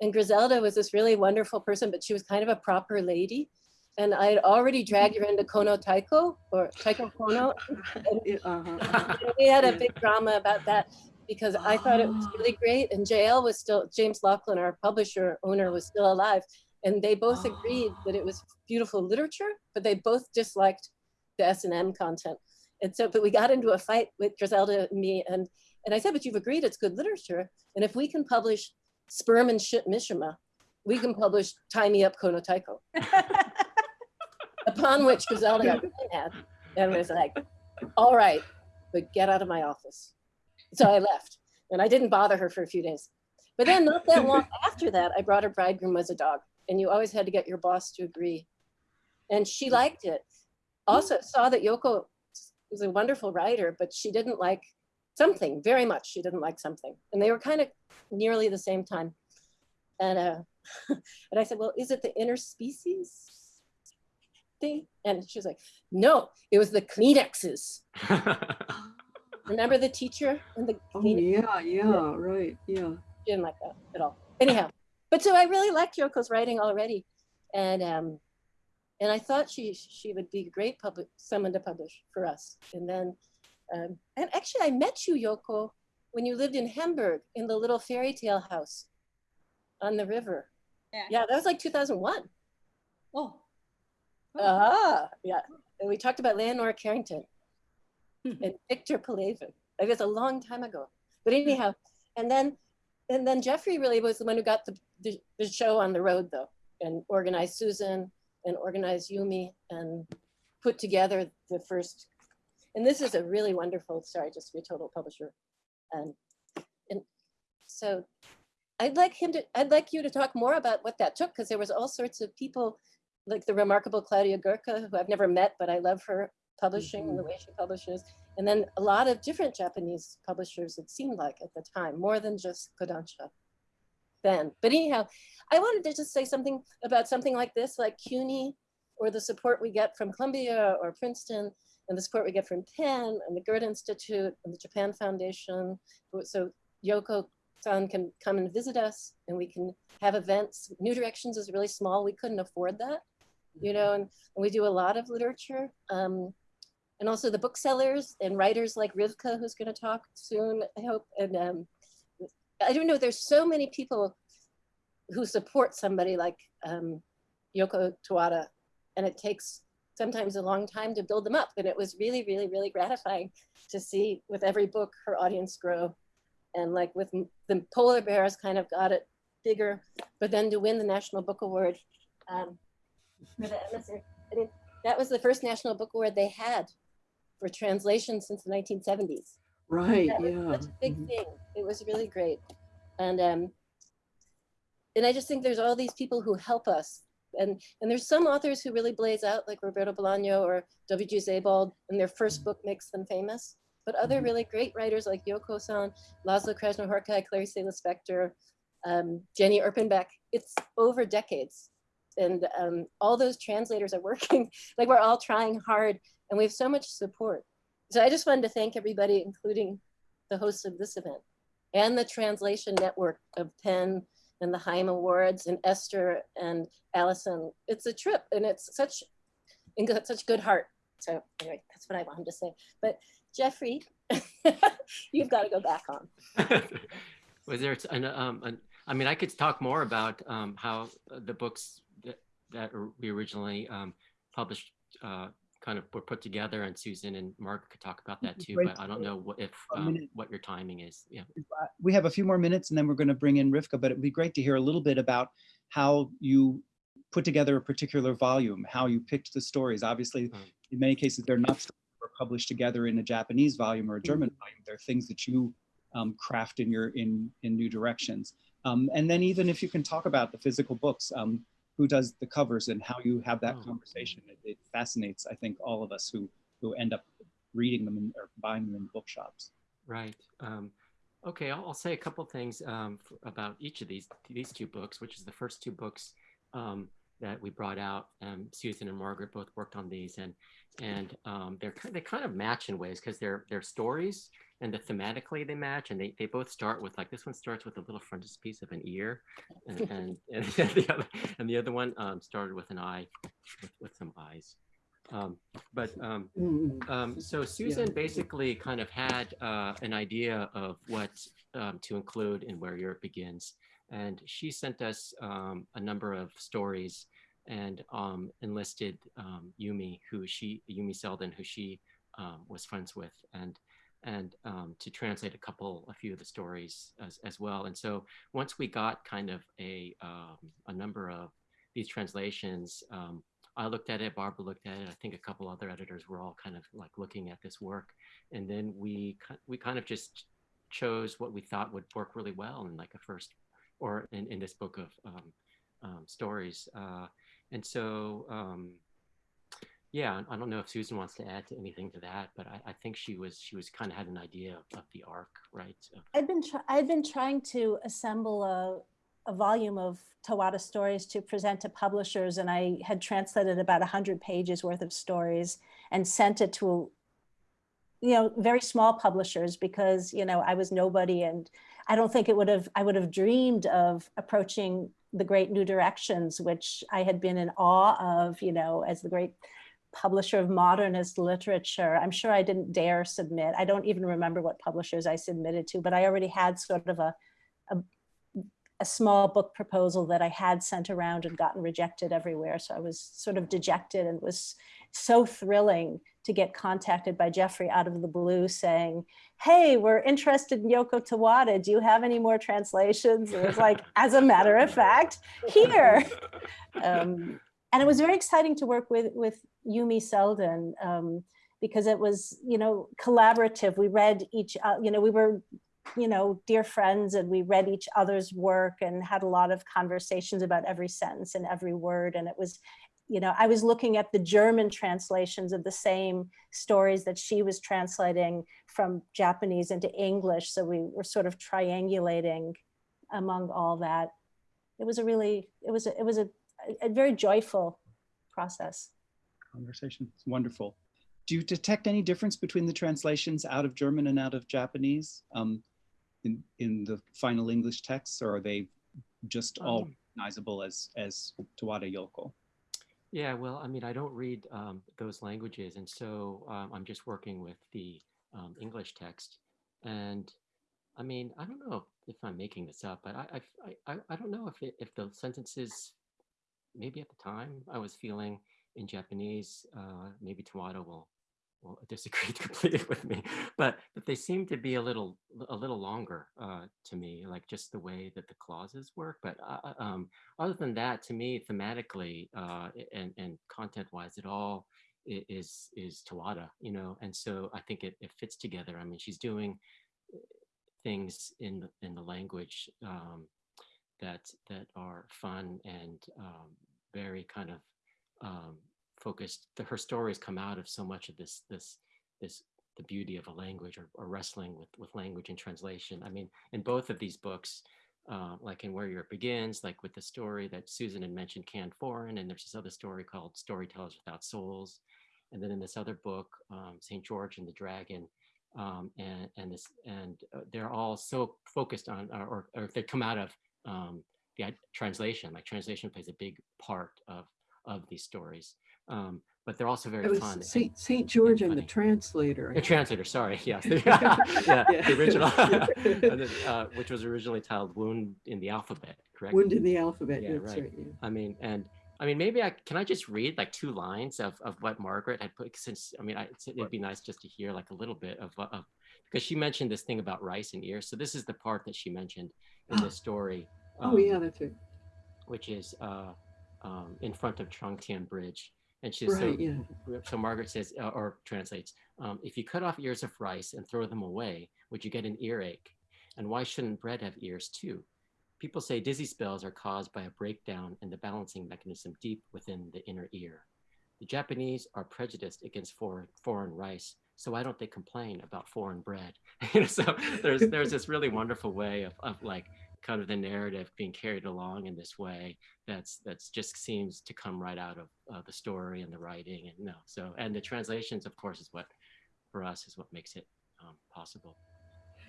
And Griselda was this really wonderful person, but she was kind of a proper lady. And I had already dragged her into Kono Taeko or Taeko Kono. Uh-huh, uh-huh. And we had a big drama about that because I thought it was really great. And JL was still, James Laughlin, our publisher owner, was still alive. And they both agreed that it was beautiful literature, but they both disliked the S&M content. And so, but we got into a fight with Griselda and me. And, and I said, but you've agreed it's good literature. And if we can publish Sperm and Shit Mishima, we can publish Tie Me Up Kono Taeko. Upon which Griselda got really mad and was like, all right, but get out of my office. So I left and I didn't bother her for a few days. But then not that long after that, I brought her bridegroom as a dog and you always had to get your boss to agree. And she liked it. Also saw that Yoko was a wonderful writer, but she didn't like something very much. She didn't like something. And they were kind of nearly the same time. And, uh, and I said, well, is it the interspecies thing? And she was like, no, it was the Kleenexes. Remember the teacher and the Oh, Kleenex? yeah, yeah, right, yeah. She didn't like that at all. Anyhow, but so I really liked Yoko's writing already, and um, and I thought she she would be a great public someone to publish for us. And then, um, and actually, I met you, Yoko, when you lived in Hamburg in the little fairy tale house on the river. Yeah. Yeah, that was like 2001. Oh. Ah, yeah. And we talked about Leonora Carrington Hmm. and Victor Pelevin. Like it's a long time ago. But anyhow, and then and then Jeffrey really was the one who got the, the, the show on the road though, and organized Susan and organized Yumi and put together the first. And this is a really wonderful, sorry, just to be a total publisher. And and so I'd like him to, I'd like you to talk more about what that took, because there was all sorts of people like the remarkable Claudia Gehrke, who I've never met, but I love her publishing and the mm-hmm. way she publishes. And then a lot of different Japanese publishers, it seemed like at the time, more than just Kodansha then. But anyhow, I wanted to just say something about something like this, like CUNY, or the support we get from Columbia or Princeton, and the support we get from Penn and the Goethe Institute and the Japan Foundation. So Yoko san can come and visit us and we can have events. New Directions is really small. We couldn't afford that, you know, and, and we do a lot of literature. Um, and also the booksellers and writers like Rivka, who's going to talk soon, I hope. And um, I don't know, there's so many people who support somebody like um, Yoko Tawada, and it takes sometimes a long time to build them up. And it was really, really, really gratifying to see with every book her audience grow. And like with the polar bears kind of got it bigger, but then to win the National Book Award um, for the emissary, I mean, that was the first National Book Award they had for translation since the 1970s. Right, yeah. such a big mhm. thing. It was really great. And um, and I just think there's all these people who help us. And and there's some authors who really blaze out, like Roberto Bolaño or W.G. Sebald, and their first book makes them famous. But other Mhm. really great writers like Yoko San, Laszlo Krasznahorkai, Clarice Lispector, um, Jenny Erpenbeck, it's over decades. And um, all those translators are working, like we're all trying hard and we have so much support. So I just wanted to thank everybody, including the hosts of this event and the translation network of Penn and the Haim Awards and Esther and Allison. It's a trip and it's such, such good heart. So anyway, that's what I wanted to say. But Jeffrey, you've got to go back on. Was there, an, um, an, I mean, I could talk more about um, how the books that, we originally um, published uh, kind of were put together and Susan and Mark could talk about that too, but I don't know what, if, um, what your timing is. Yeah. we have a few more minutes and then we're going to bring in Rivka, but it'd be great to hear a little bit about how you put together a particular volume, how you picked the stories. Obviously, Mm. in many cases, they're not stories that were published together in a Japanese volume or a German Mm-hmm. volume. They're things that you um, craft in your in in new directions. Um, and then even if you can talk about the physical books, um, who does the covers and how you have that Oh. conversation. It, it fascinates, I think, all of us who who end up reading them in, or buying them in bookshops. Right. Um, okay, I'll, I'll say a couple things um, about each of these these two books, which is the first two books um, that we brought out. Um, Susan and Margaret both worked on these, and and um, they're they kind of match in ways because they're they're stories and the thematically they match, and they, they both start with like this one starts with a little frontispiece of an ear, and and, and the other and the other one um, started with an eye, with, with some eyes. Um, but um, Mm, um, so Susan basically kind of had uh, an idea of what um, to include in Where Europe Begins. And she sent us um, a number of stories and um, enlisted um, Yumi, who she, Yumi Selden, who she um, was friends with, and and um, to translate a couple, a few of the stories as, as well. And so once we got kind of a, um, a number of these translations, um, I looked at it, Barbara looked at it. I think a couple other editors were all kind of like looking at this work, and then we we kind of just chose what we thought would work really well in like a first, or in, in this book of um, um, stories. Uh, and so, um, yeah, I don't know if Susan wants to add to anything to that, but I, I think she was she was kind of had an idea of, of the arc, right? Of- I've been I've been trying to assemble a a volume of Tawada stories to present to publishers and I had translated about 100 pages worth of stories and sent it to you know very small publishers because you know I was nobody and I don't think it would have I would have dreamed of approaching the great new directions which I had been in awe of you know as the great publisher of modernist literature. I'm sure I didn't dare submit. I don't even remember what publishers I submitted to, but I already had sort of a, a, a, small book proposal that I had sent around and gotten rejected everywhere. So I was sort of dejected and was so thrilling to get contacted by Jeffrey out of the blue saying, hey, we're interested in Yoko Tawada. Do you have any more translations? It was like, as a matter of fact, here. Um, and it was very exciting to work with with Yumi Selden um, because it was you know collaborative. We read each uh, you know we were you know dear friends and we read each other's work and had a lot of conversations about every sentence and every word and it was you know I was looking at the German translations of the same stories that she was translating from Japanese into English so we were sort of triangulating among all that it was a really it was a, it was a a very joyful process. Conversation, it's wonderful. Do you detect any difference between the translations out of German and out of Japanese um, in, in the final English texts, or are they just all Um, recognizable as, as Tawada Yoko? Yeah, well, I mean, I don't read um, those languages, and so um, I'm just working with the um, English text. And I mean, I don't know if I'm making this up, but I I, I, I don't know if it, if the sentences, maybe at the time I was feeling in Japanese, uh, maybe Tawada will will disagree completely with me, but but they seem to be a little a little longer uh, to me, like just the way that the clauses work. But uh, um, other than that, to me, thematically uh, and and content wise, it all is is Tawada, you know. And so I think it, it fits together. I mean, she's doing uh, things in the, in the language um, that that are fun and um, very kind of um, focused. The, her stories come out of so much of this this this the beauty of a language or, or wrestling with with language and translation. I mean, in both of these books, uh, like in Where Europe Begins, like with the story that Susan had mentioned, Canned Foreign, and there's this other story called Storytellers Without Souls, and then in this other book, um, Saint George and the Dragon, um, and and this and uh, they're all so focused on or, or they come out of um, the translation. Like translation plays a big part of of these stories, um, but they're also very It was fun. Saint, Saint George and the translator. The translator, sorry, yes, yeah, Yeah. the original, then, uh, which was originally titled "Wound in the Alphabet," correct? Wound in the alphabet, Yeah, that's right. right. yeah. I mean, and I mean, maybe I can I just read like two lines of, of what Margaret had put since I mean, I, it'd be nice just to hear like a little bit of of because she mentioned this thing about rice and ears. So this is the part that she mentioned in the story. Oh, um, yeah, that's right. which is uh, um, in front of Chongtian Bridge. And she so, yeah. so Margaret says, uh, or translates, um, if you cut off ears of rice and throw them away, would you get an earache? And why shouldn't bread have ears too? People say dizzy spells are caused by a breakdown in the balancing mechanism deep within the inner ear. The Japanese are prejudiced against foreign, foreign rice, so why don't they complain about foreign bread? You know, so there's there's this really wonderful way of, of like kind of the narrative being carried along in this way that's that's just seems to come right out of uh, the story and the writing and no so and the translations of course is what for us is what makes it um, possible.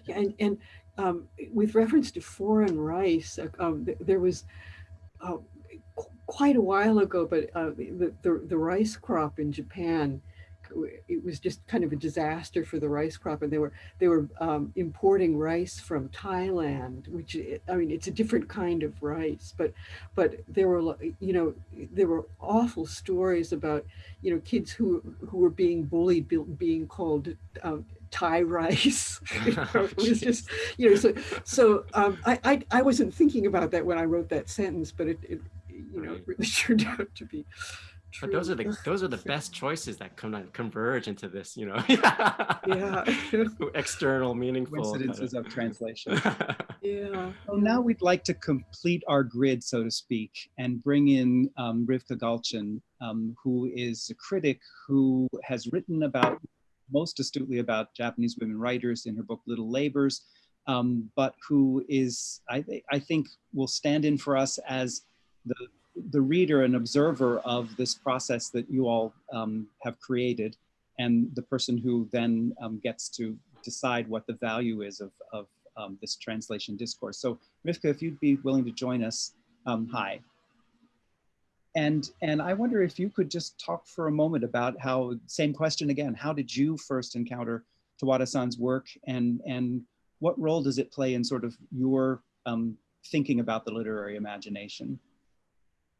Yeah, and, and um, with reference to foreign rice, uh, um, th- there was uh, qu- quite a while ago, but uh, the, the, the rice crop in Japan, it was just kind of a disaster for the rice crop. And they were, they were um, importing rice from Thailand, which, i- mean, it's a different kind of rice, but, but there were, you know, there were awful stories about, you know, kids who, who were being bullied, be- being called um, Thai rice. You know, it was just, you know, so so um, I, I I wasn't thinking about that when I wrote that sentence, but it, it you know it really turned out to be. But those are the those are the best choices that come converge into this you know Yeah. external meaningful Coincidences of translation. Yeah. So now we'd like to complete our grid, so to speak, and bring in um, Rivka Galchen, um, who is a critic who has written about, most astutely about Japanese women writers in her book Little Labors, um, but who is, I, thi- I think, will stand in for us as the, the reader and observer of this process that you all um, have created and the person who then um, gets to decide what the value is of, of um, this translation discourse. So Rivka, if you'd be willing to join us, um, hi. And, and I wonder if you could just talk for a moment about how, same question again, how did you first encounter Tawada-san's work and, and what role does it play in sort of your um, thinking about the literary imagination?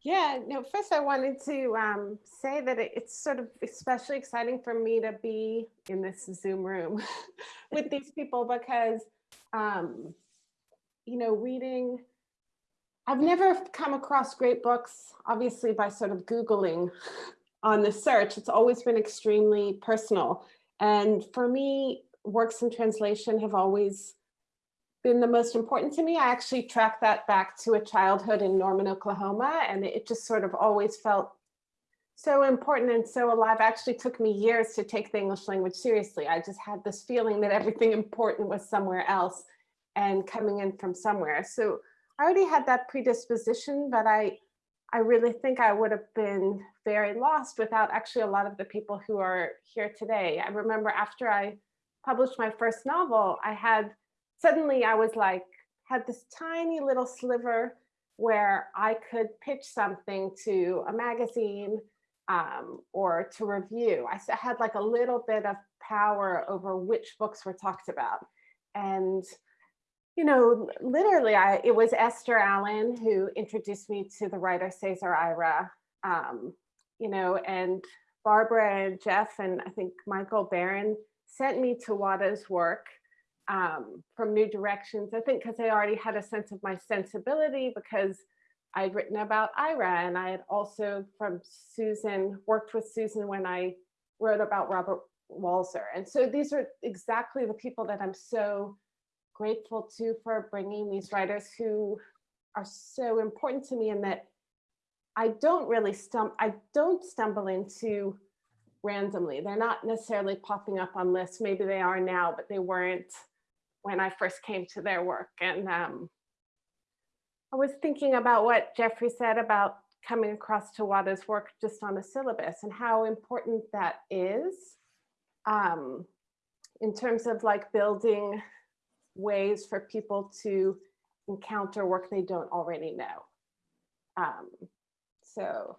Yeah, no, first I wanted to um, say that it- it's sort of especially exciting for me to be in this Zoom room with these people because, um, you know, reading, I've never come across great books, obviously by sort of Googling on the search. It's always been extremely personal. And for me, works in translation have always been the most important to me. I actually track that back to a childhood in Norman, Oklahoma, and it just sort of always felt so important and so alive. Actually took me years to take the English language seriously. I just had this feeling that everything important was somewhere else and coming in from somewhere. So I already had that predisposition, but I I really think I would have been very lost without actually a lot of the people who are here today. I remember after I published my first novel, I had suddenly I was like, had this tiny little sliver where I could pitch something to a magazine um, or to review. I had like a little bit of power over which books were talked about. And, you know, literally, I, it was Esther Allen who introduced me to the writer Cesar Aira, um, you know, and Barbara and Jeff and I think Michael Barron sent me Tawada's work um, from New Directions. I think because they already had a sense of my sensibility because I'd written about Aira and I had also from Susan, worked with Susan when I wrote about Robert Walser. And so these are exactly the people that I'm so grateful to for bringing these writers who are so important to me and that I don't really stump, I don't stumble into randomly. They're not necessarily popping up on lists. Maybe they are now, but they weren't when I first came to their work. And um, I was thinking about what Jeffrey said about coming across Tawada's work just on a syllabus and how important that is um, in terms of like building ways for people to encounter work they don't already know. Um, so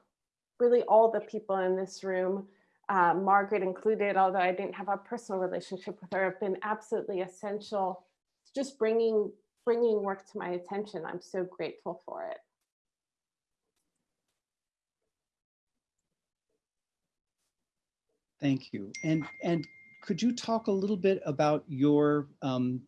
really all the people in this room, uh, Margaret included, although I didn't have a personal relationship with her, have been absolutely essential just bringing bringing work to my attention. I'm so grateful for it. Thank you. And, and could you talk a little bit about your um,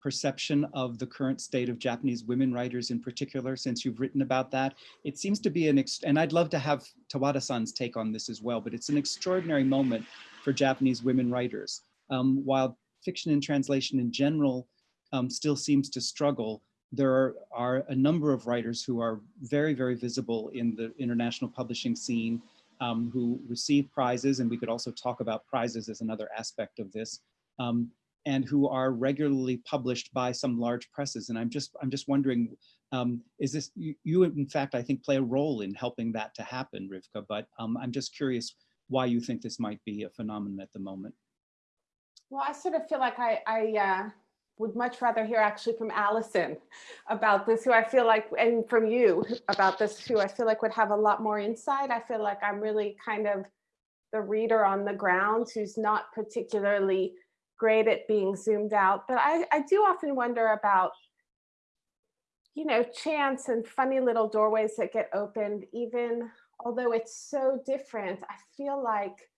perception of the current state of Japanese women writers in particular, since you've written about that? It seems to be an, and I'd love to have Tawada-san's take on this as well, but it's an extraordinary moment for Japanese women writers. Um, while fiction and translation in general um, still seems to struggle, there are, are a number of writers who are very, very visible in the international publishing scene um, who receive prizes, and we could also talk about prizes as another aspect of this, um, and who are regularly published by some large presses. And I'm just, I'm just wondering, um, is this, you, you, in fact, I think play a role in helping that to happen, Rivka, but um, I'm just curious why you think this might be a phenomenon at the moment. Well, I sort of feel like I, I uh, would much rather hear actually from Allison about this, who I feel like, and from you about this, who I feel like would have a lot more insight. I feel like I'm really kind of the reader on the ground who's not particularly great at being zoomed out. But I, I do often wonder about, you know, chance and funny little doorways that get opened, even although it's so different. I feel like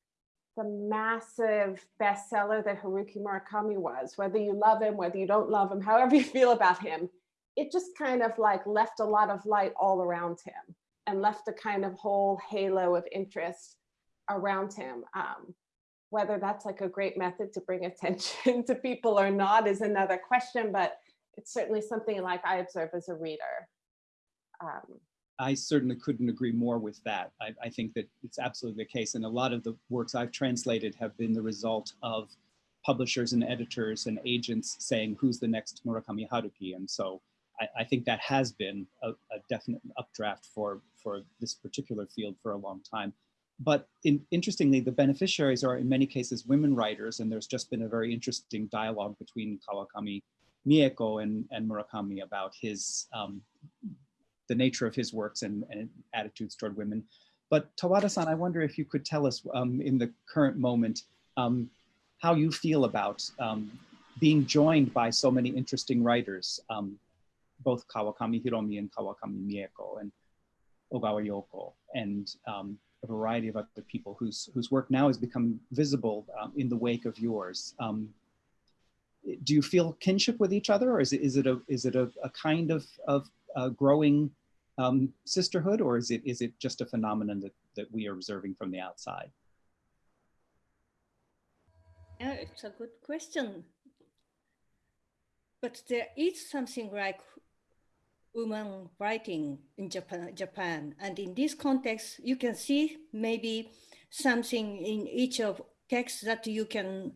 the massive bestseller that Haruki Murakami was, whether you love him, whether you don't love him, however you feel about him, it just kind of like left a lot of light all around him and left a kind of whole halo of interest around him. Um, whether that's like a great method to bring attention to people or not is another question, but it's certainly something like I observe as a reader. Um, I certainly couldn't agree more with that. I, I, think that it's absolutely the case. And a lot of the works I've translated have been the result of publishers and editors and agents saying who's the next Murakami Haruki. And so I, I think that has been a, a, definite updraft for, for this particular field for a long time. But in, interestingly, the beneficiaries are in many cases women writers, and there's just been a very interesting dialogue between Kawakami Mieko and, and Murakami about his um, the nature of his works and, and attitudes toward women. But Tawada-san, I wonder if you could tell us um, in the current moment um, how you feel about um, being joined by so many interesting writers, um, both Kawakami Hiromi and Kawakami Mieko and Ogawa Yoko and um, a variety of other people whose, whose work now has become visible um, in the wake of yours. do you feel kinship with each other or is it, is it, a, is it a, a kind of, of uh, growing um, sisterhood, or is it is it just a phenomenon that that we are observing from the outside? Yeah, it's a good question. But there is something like woman writing in Japan, Japan. And in this context, you can see maybe something in each of texts that you can,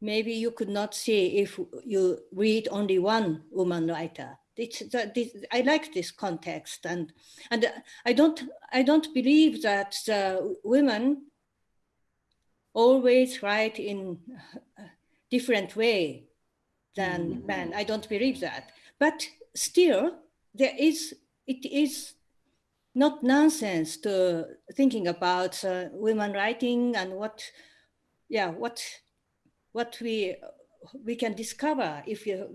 maybe you could not see if you read only one woman writer. It's, this, I like this context, and and I don't I don't believe that women always write in a different way than mm. men. I don't believe that, but still there is it is not nonsense to thinking about uh, women writing and what yeah what what we we can discover if you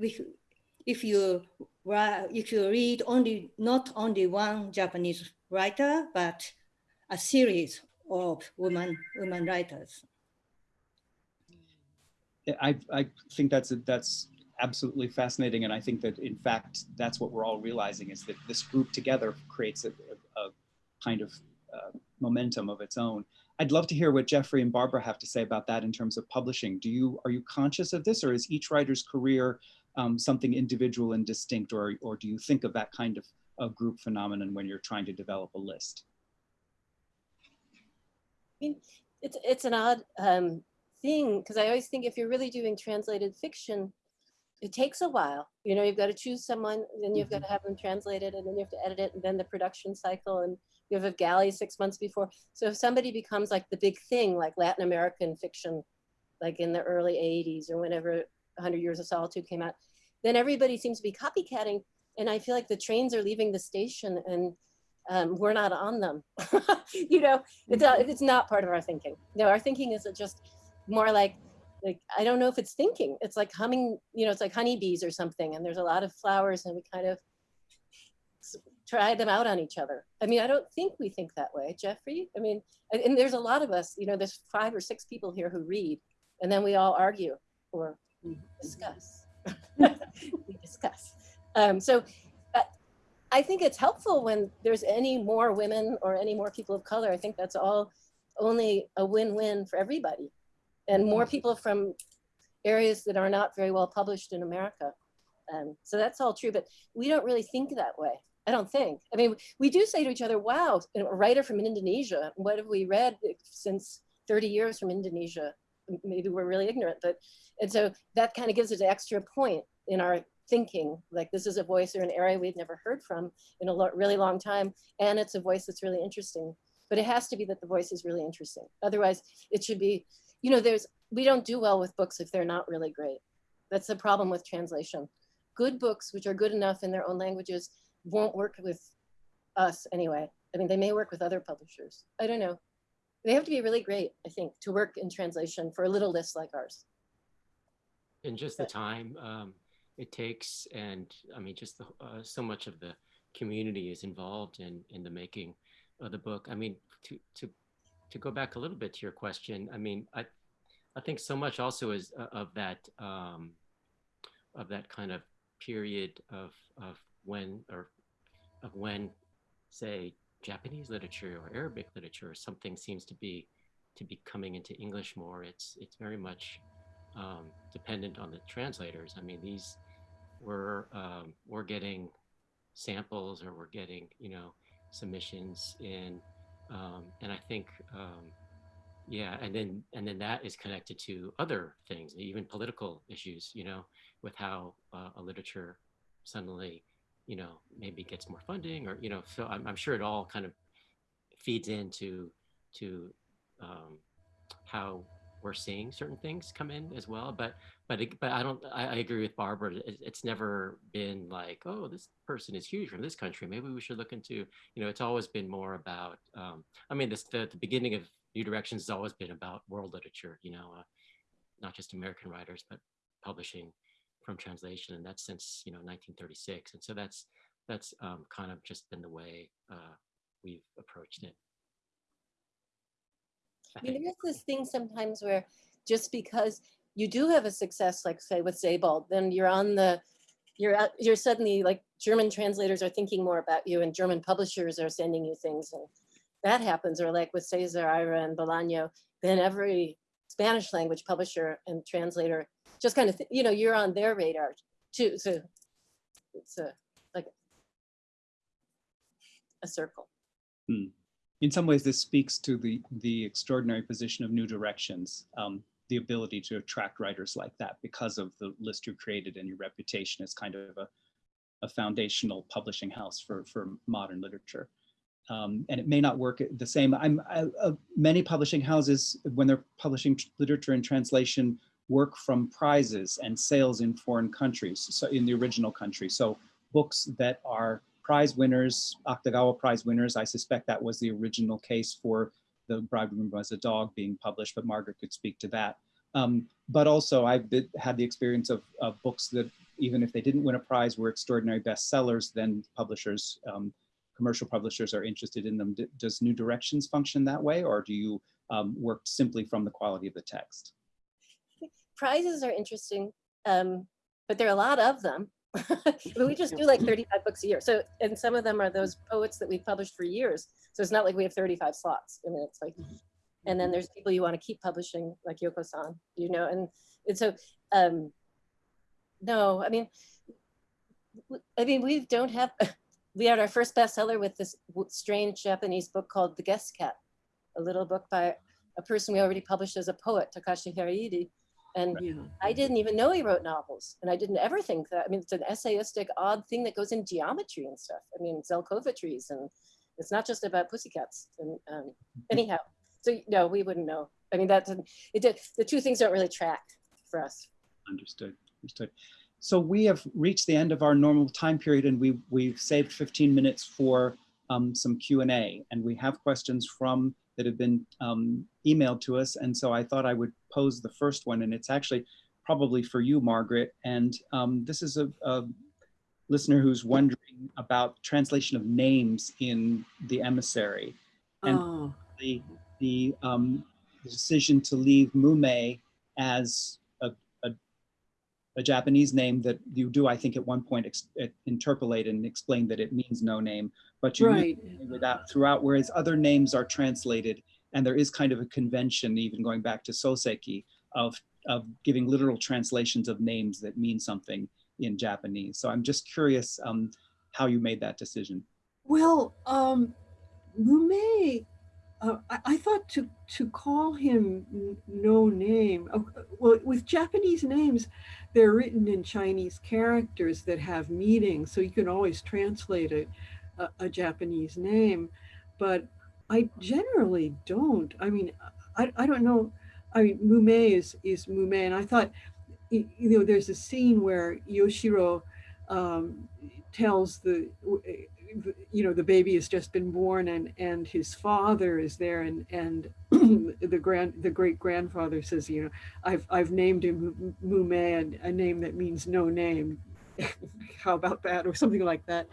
if you if you read only not only one Japanese writer, but a series of women women writers. I, I think that's a, that's absolutely fascinating, and I think that in fact that's what we're all realizing is that this group together creates a, a, kind of uh, momentum of its own. I'd love to hear what Jeffrey and Barbara have to say about that in terms of publishing. Do you are you conscious of this, or is each writer's career um, something individual and distinct, or, or do you think of that kind of, of group phenomenon when you're trying to develop a list? I mean, it's, it's an odd um, thing because I always think if you're really doing translated fiction, it takes a while. You know, you've got to choose someone, then you've got to have them translated, and then you have to edit it, and then the production cycle, and you have a galley six months before. So if somebody becomes like the big thing, like Latin American fiction, like in the early 80s or whenever 100 Years of Solitude came out, then everybody seems to be copycatting. And I feel like the trains are leaving the station and um, we're not on them. you know, it's, uh, it's not part of our thinking. No, our thinking is just more like, like, I don't know if it's thinking. It's like humming, you know, it's like honeybees or something. And there's a lot of flowers and we kind of try them out on each other. I mean, I don't think we think that way, Jeffrey. I mean, and there's a lot of us, you know, there's five or six people here who read and then we all argue or we discuss. we discuss. Um, so uh, I think it's helpful when there's any more women or any more people of color. I think that's all only a win-win for everybody and more people from areas that are not very well published in America. Um, so that's all true, but we don't really think that way. I don't think. I mean, we do say to each other, wow, a writer from Indonesia, what have we read since 30 years from Indonesia? Maybe we're really ignorant, but and so that kind of gives us an extra point in our thinking, like this is a voice or an area we've never heard from in a lo really long time. And it's a voice that's really interesting, but it has to be that the voice is really interesting. Otherwise it should be, you know, there's, we don't do well with books if they're not really great. That's the problem with translation. Good books, which are good enough in their own languages, won't work with us anyway. I mean, they may work with other publishers. I don't know. They have to be really great, I think, to work in translation for a little list like ours and just the time um, it takes and i mean just the, uh, so much of the community is involved in in the making of the book i mean to to to go back a little bit to your question i mean i i think so much also is uh, of that um, of that kind of period of of when or of when say japanese literature or arabic literature or something seems to be to be coming into english more it's it's very much um, dependent on the translators. I mean, these were um, we're getting samples or we're getting you know submissions in, um, and I think um, yeah, and then and then that is connected to other things, even political issues. You know, with how uh, a literature suddenly, you know, maybe gets more funding, or you know, so I'm, I'm sure it all kind of feeds into to um, how we're seeing certain things come in as well. But but it, but I don't. I, I agree with Barbara. It, it's never been like, oh, this person is huge from this country. Maybe we should look into. You know, it's always been more about. Um, I mean, this the, the beginning of New Directions has always been about world literature. You know, uh, not just American writers, but publishing from translation, and that's since you know 1936. And so that's that's um, kind of just been the way uh, we've approached it. I think. there's this thing sometimes where just because you do have a success, like say with Sebald, then you're on the, you're out, you're suddenly like German translators are thinking more about you and German publishers are sending you things and that happens. Or like with Cesar Aira and Bolaño, then every Spanish language publisher and translator just kind of, you know, you're on their radar too. So it's a, like a circle. Hmm. In some ways, this speaks to the the extraordinary position of New Directions, um, the ability to attract writers like that because of the list you created and your reputation as kind of a, a foundational publishing house for for modern literature. Um, and it may not work the same. I'm I, uh, many publishing houses when they're publishing literature and translation work from prizes and sales in foreign countries, so in the original country. So books that are prize winners, Akutagawa Prize winners. I suspect that was the original case for The Bridegroom Was a Dog being published, but Margaret could speak to that. Um, but also I've been, had the experience of, of books that even if they didn't win a prize were extraordinary bestsellers, then publishers, um, commercial publishers are interested in them. D- Does New Directions function that way or do you um, work simply from the quality of the text? prizes are interesting, um, but there are a lot of them. But we just do like 35 books a year. So, and some of them are those poets that we've published for years. So it's not like we have 35 slots. I mean, it's like, and then there's people you want to keep publishing, like Yoko San, you know, and, and so, um, no, I mean, I mean, we don't have, we had our first bestseller with this strange Japanese book called The Guest Cat, a little book by a person we already published as a poet, Takashi Hiraide. And Yeah. I didn't even know he wrote novels, and I didn't ever think that. I mean, it's an essayistic, odd thing that goes in geometry and stuff. I mean, Zelkova trees, and it's not just about pussycats. And um, anyhow, so no, we wouldn't know. I mean, that's it. Did, the two things don't really track for us. Understood, understood. So we have reached the end of our normal time period and we, we've saved 15 minutes for um, some Q and A. And we have questions from, that have been um, emailed to us. And so I thought I would pose the first one and it's actually probably for you, Margaret. And um, this is a, a listener who's wondering about translation of names in the emissary. And Oh, the the um, the decision to leave Mumei as a, a, a Japanese name that you do, I think, at one point ex- interpolate and explain that it means no name, but you right. it without throughout, whereas other names are translated, and there is kind of a convention, even going back to Soseki, of of giving literal translations of names that mean something in Japanese. So I'm just curious um, how you made that decision. Well, um, uh, I, I thought to to call him no name. uh, well, with Japanese names, they're written in Chinese characters that have meanings, so you can always translate it a, a Japanese name. But I generally don't. I mean, I, I don't know. I mean, Mumei is is Mumei, and I thought, you know, there's a scene where Yoshiro um, tells the the- you know the baby has just been born and and his father is there and and the grand the great grandfather says you know i've i've named him mumei and a name that means no name how about that or something like that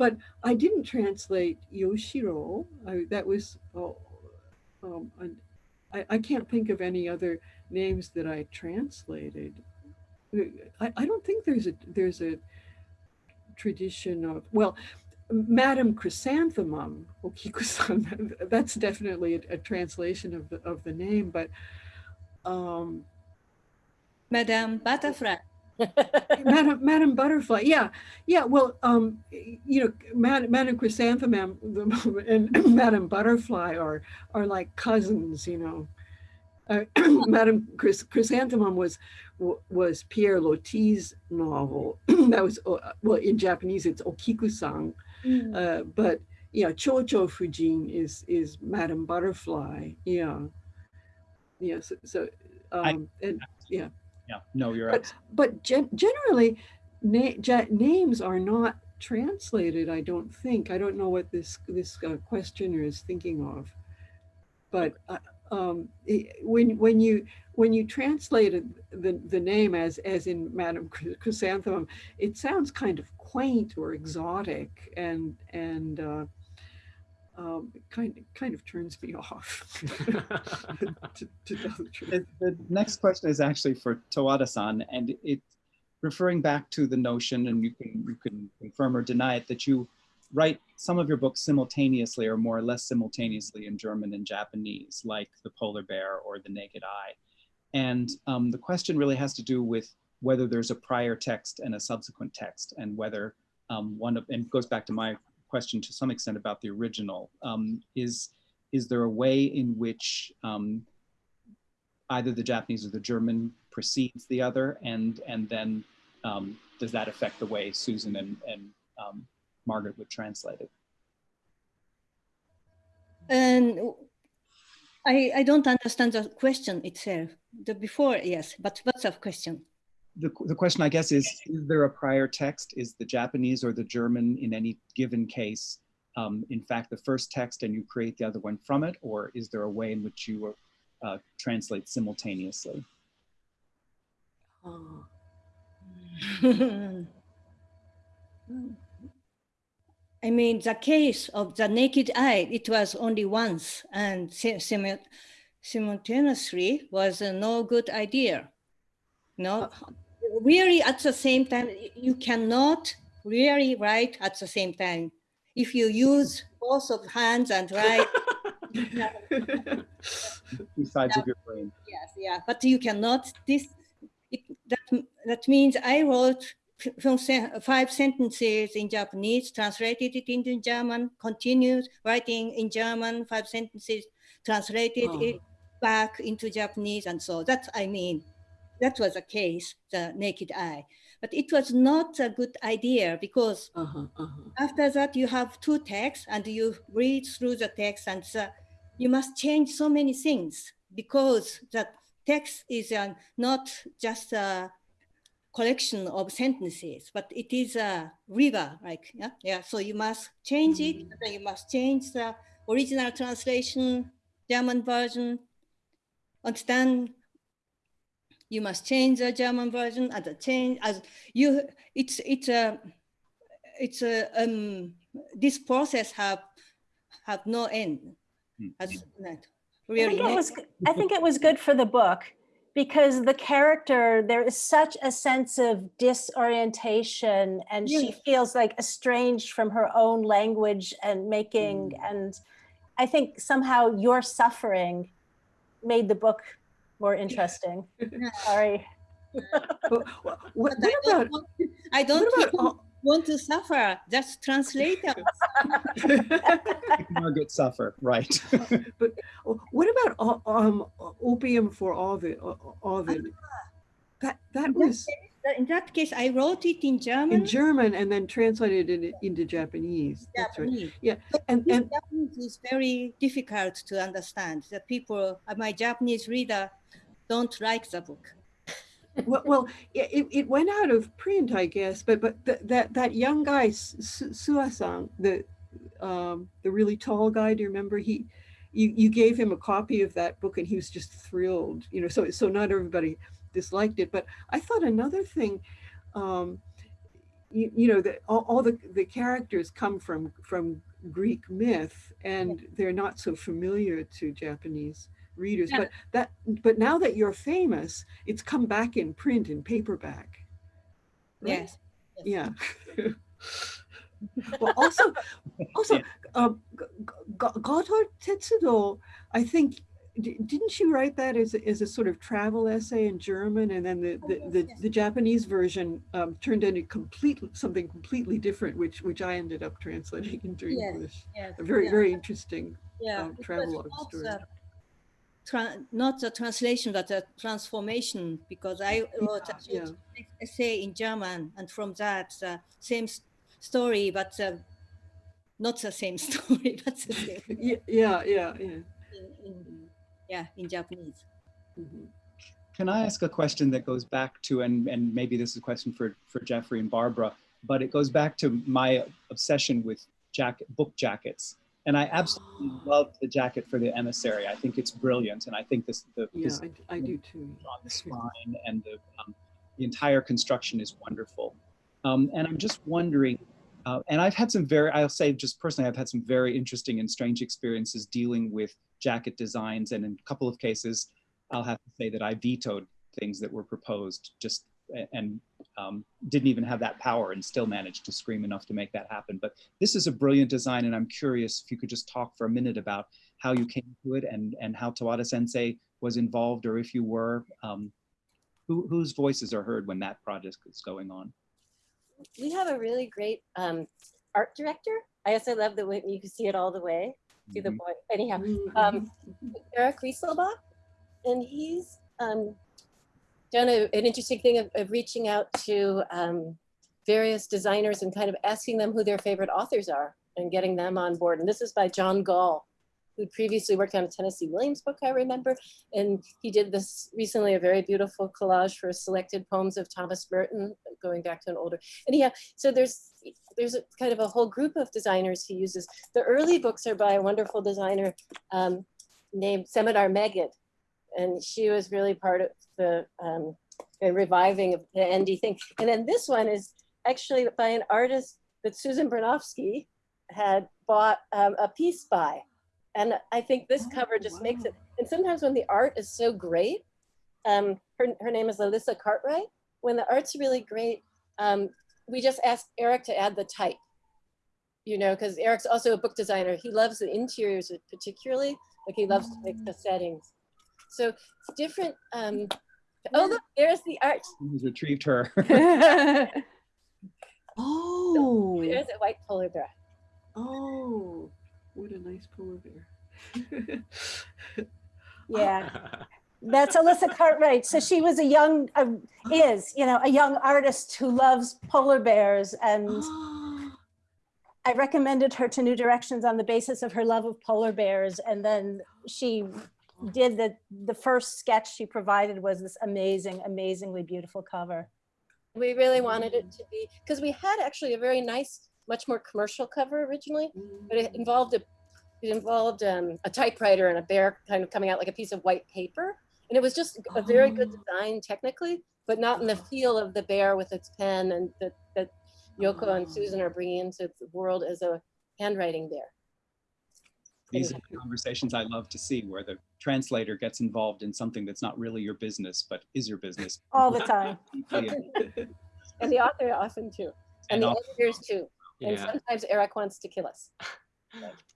but i didn't translate yoshiro I, that was oh, um, I, I can't think of any other names that i translated I, I don't think there's a there's a tradition of well madam chrysanthemum Okiku-san that's definitely a, a translation of the of the name but um Madame Butterfly. Madam, Madam Butterfly, yeah, yeah, well, um, you know, Madam, Madam Chrysanthemum and Madam Butterfly are, are like cousins, you know. Uh, Madam Chrys- Chrysanthemum was, was Pierre Loti's novel. That was, uh, well, in Japanese, it's Okiku-san. Mm. Uh, but yeah, Chocho Fujin is, is Madam Butterfly, yeah. Yes, so, I- um, and, yeah. Yeah, no, you're But, right. but gen- generally, na- ja- names are not translated. I don't think. I don't know what this this uh, questioner is thinking of. But uh, um, when when you when you translated the the name as as in Madame Chrysanthemum, it sounds kind of quaint or exotic, and and uh, um, it kind kind of turns me off. to, to tell the truth. The, the next question is actually for Tawada-san, and it's referring back to the notion, and you can you can confirm or deny it, that you write some of your books simultaneously or more or less simultaneously in German and Japanese, like The Polar Bear or The Naked Eye. And um, the question really has to do with whether there's a prior text and a subsequent text, and whether um, one of, and it goes back to my question to some extent about the original, um, is, is there a way in which um, either the Japanese or the German precedes the other, and and then um, does that affect the way Susan and and um, Margaret would translate it? And I, I don't understand the question itself. The before, yes, but what's the question? The, the question, I guess, is: Is there a prior text? Is the Japanese or the German in any given case, um, in fact, the first text, and you create the other one from it, or is there a way in which you uh, translate simultaneously? Oh. I mean, the case of the naked eye, it was only once, and si- simu- simultaneously was a no good idea. No, really at the same time, you cannot really write at the same time. If you use both of hands and write, Two sides of your brain. Yes, yeah, but you cannot, this, it, that, that means I wrote from five sentences in Japanese, translated it into German, continued writing in German, five sentences, translated Oh. it back into Japanese, and so that's, I mean, that was the case, the naked eye. But it was not a good idea because Uh-huh, uh-huh. after that you have two texts and you read through the text and uh, you must change so many things because the text is uh, not just a collection of sentences but it is a river like yeah yeah so you must change it Mm. then you must change the original translation german version and then you must change the german version and the change as you it's it's a it's a um this process have have no end. Hmm. has not I think, it was, I think it was good for the book because the character, there is such a sense of disorientation and she feels like estranged from her own language and making, and I think somehow your suffering made the book more interesting. Sorry. But wha- what, I what don't about want, I don't what about all- want to suffer just translate us. Margaret suffer, right? but what about um opium for Ovid? O- Ovid? That that was in that case i wrote it in german in German and then translated it into Japanese. That's right. Yeah, But and and Japanese is very difficult to understand. The people, uh, my Japanese reader, don't like the book. well, well it, it- went out of print, I guess. But but th- that that young guy Su- Suasan, the um, the really tall guy. Do you remember he? You, you gave him a copy of that book and he was just thrilled. You know, so so not everybody disliked it. But I thought another thing, um, you, you know, that all, all the the characters come from from Greek myth and they're not so familiar to Japanese readers. Yeah. But that but now that you're famous, it's come back in print in paperback. right? Yes. Yeah. well, also, also, Yeah. Gotthard Tetsudo, I think didn't you write that as, a- as a sort of travel essay in German and then the, Oh, the, yes, the, yes. the Japanese version um, turned into complete, something completely different, which, which I ended up translating into Yes, English. Yes, A very, yeah, very interesting. yeah. um, it travelogue not story. The Not the translation, but the transformation, because I wrote a Yeah, essay in German, and from that, uh, same s- story, but uh, not the same story, but the same yeah, yeah, yeah. yeah. in, in, yeah, in Japanese. Mhm. Can I ask a question that goes back to, and, and maybe this is a question for, for Jeffrey and Barbara, but it goes back to my obsession with jacket, book jackets. And I absolutely love the jacket for the emissary. I think it's brilliant. And I think this, the, Yeah, this I, I do too. on the spine and the, um, the entire construction is wonderful. Um, and I'm just wondering, uh, and I've had some very, I'll say just personally, I've had some very interesting and strange experiences dealing with jacket designs. And in a couple of cases, I'll have to say that I vetoed things that were proposed just and um, didn't even have that power and still managed to scream enough to make that happen. But this is a brilliant design, and I'm curious if you could just talk for a minute about how you came to it and, and how Tawada Sensei was involved, or if you were, um, who, whose voices are heard when that project is going on. We have a really great um, art director. I also love the way you can see it all the way. See the Mhm. boy. Anyhow, Mhm. um, Eric Rieselbach, and he's um, done a, an interesting thing of, of reaching out to um, various designers and kind of asking them who their favorite authors are and getting them on board. And this is by John Gall, who previously worked on a Tennessee Williams book, I remember. And he did this recently, a very beautiful collage for selected poems of Thomas Merton, going back to an older. And yeah, so there's there's a kind of a whole group of designers he uses. The early books are by a wonderful designer um, named Semadar Megged, and she was really part of the um, the reviving of the ND thing. And then this one is actually by an artist that Susan Bernofsky had bought um, a piece by. And I think this Oh, cover just makes it, and sometimes when the art is so great, um, her, her name is Alyssa Cartwright, when the art's really great, um, we just asked Eric to add the type, you know, because Eric's also a book designer. He loves the interiors particularly, like he loves to make the settings. So it's different. Um, oh, look, there's the art. Who's retrieved her? Oh, There's a white polar bear. oh, what a nice polar bear. Yeah, that's Alyssa Cartwright. So she was a young, uh, is, you know, a young artist who loves polar bears. And I recommended her to New Directions on the basis of her love of polar bears. And then she did the, the first sketch she provided was this amazing, amazingly beautiful cover. We really wanted it to be, because we had actually a very nice, much more commercial cover originally, but it involved a, it involved um, a typewriter and a bear kind of coming out like a piece of white paper. And it was just a very good Oh. design technically, but not in the feel of the bear with its pen and that, that Yoko and Oh. Susan are bringing into the world as a handwriting bear. These are the conversations I love to see where the translator gets involved in something that's not really your business, but is your business. All the time. Deeply And the author often too, and And the al- editors too. And Yeah. sometimes Eric wants to kill us.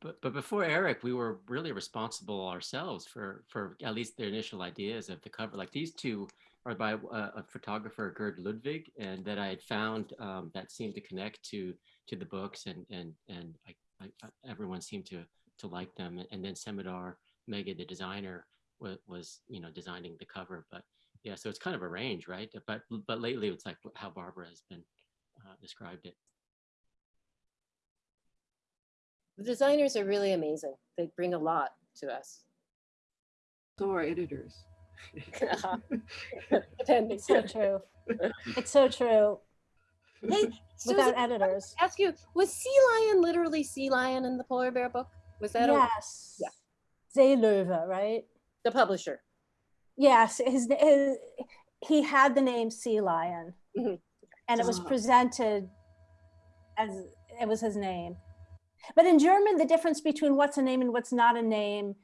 But, but before Eric, we were really responsible ourselves for, for at least the initial ideas of the cover. Like these two are by uh, a photographer, Gerd Ludwig, and that I had found um, that seemed to connect to to the books, and and and I, I, I- everyone seemed to to like them. And then Semadar Megged, the designer, was, was you know designing the cover. But yeah, so it's kind of a range, right? But but lately, it's like how Barbara has been uh, described it. The designers are really amazing. They bring a lot to us. So are editors. Depending. It's so true. It's so true. Hey, Without Susan, editors. ask you, was sea lion literally sea lion in the polar bear book? Was that a, Yes. yeah. Seelöwe, right? the publisher? Yes, his, his he had the name Sea Lion, Mhm. and it was Ah. presented as it was his name. But in German, the difference between what's a name and what's not a name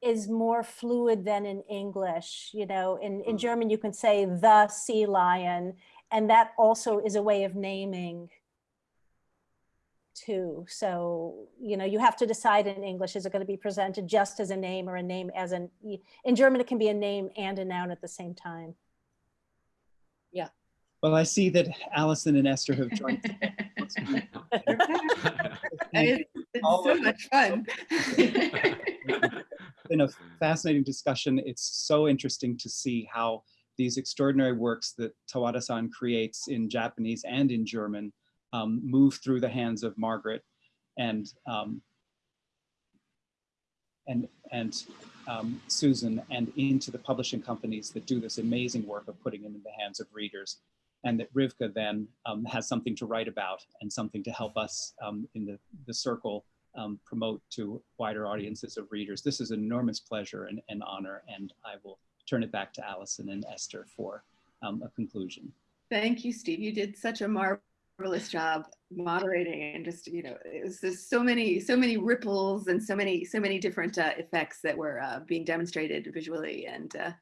is more fluid than in English. You know, in, in Mm. German, you can say the sea lion, and that also is a way of naming. Too. So, you know, you have to decide in English, is it going to be presented just as a name or a name as an, in German, it can be a name and a noun at the same time. Yeah. Well, I see that Allison and Esther have joined. It's it's all so much fun. been a fascinating discussion. It's so interesting to see how these extraordinary works that Tawada-san creates in Japanese and in German um, move through the hands of Margaret and um, and and um, Susan and into the publishing companies that do this amazing work of putting it in the hands of readers. And that Rivka then um, has something to write about and something to help us um, in the, the circle um, promote to wider audiences of readers. This is an enormous pleasure and, and honor, and I will turn it back to Allison and Esther for a conclusion. Thank you, Steve. You did such a marvelous job moderating and just, you know, it was just so many, so many ripples and so many, so many different uh, effects that were uh, being demonstrated visually and uh,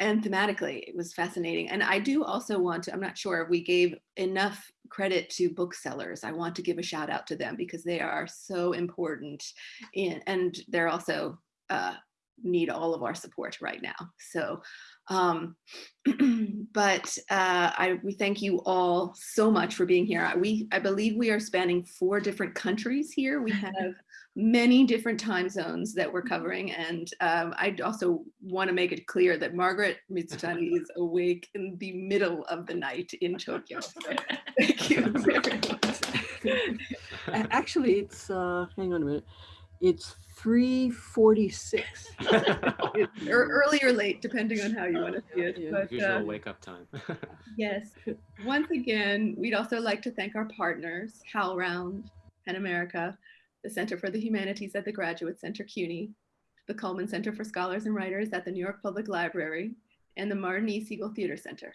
and thematically. It was fascinating. And I do also want to, I'm not sure if we gave enough credit to booksellers. I want to give a shout out to them because they are so important in, and they're also uh, need all of our support right now. So um, but uh, I, we thank you all so much for being here. I- We, I believe we are spanning four different countries here. We have many different time zones that we're covering. And um, I also want to make it clear that Margaret Mitsutani is awake in the middle of the night in Tokyo. Thank you very much. Actually, it's, uh, hang on a minute. It's 3:46. Or early or late, depending on how you want to see it. Yeah. But, Usual uh, wake up time. Yes. Once again, we'd also like to thank our partners, HowlRound, PEN America, the Center for the Humanities at the Graduate Center CUNY, the Cullman Center for Scholars and Writers at the New York Public Library, and the Martin E. Segal Theater Center.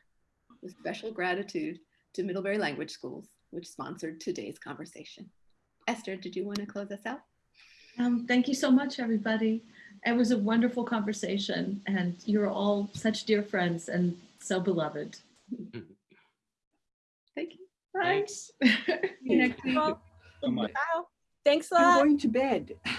With special gratitude to Middlebury Language Schools, which sponsored today's conversation. Esther, did you want to close us out? Um, thank you so much, everybody. It was a wonderful conversation, and you're all such dear friends and so beloved. Thank you. Bye. Thanks. See you next week. So much. Wow. Thanks a I'm going to bed.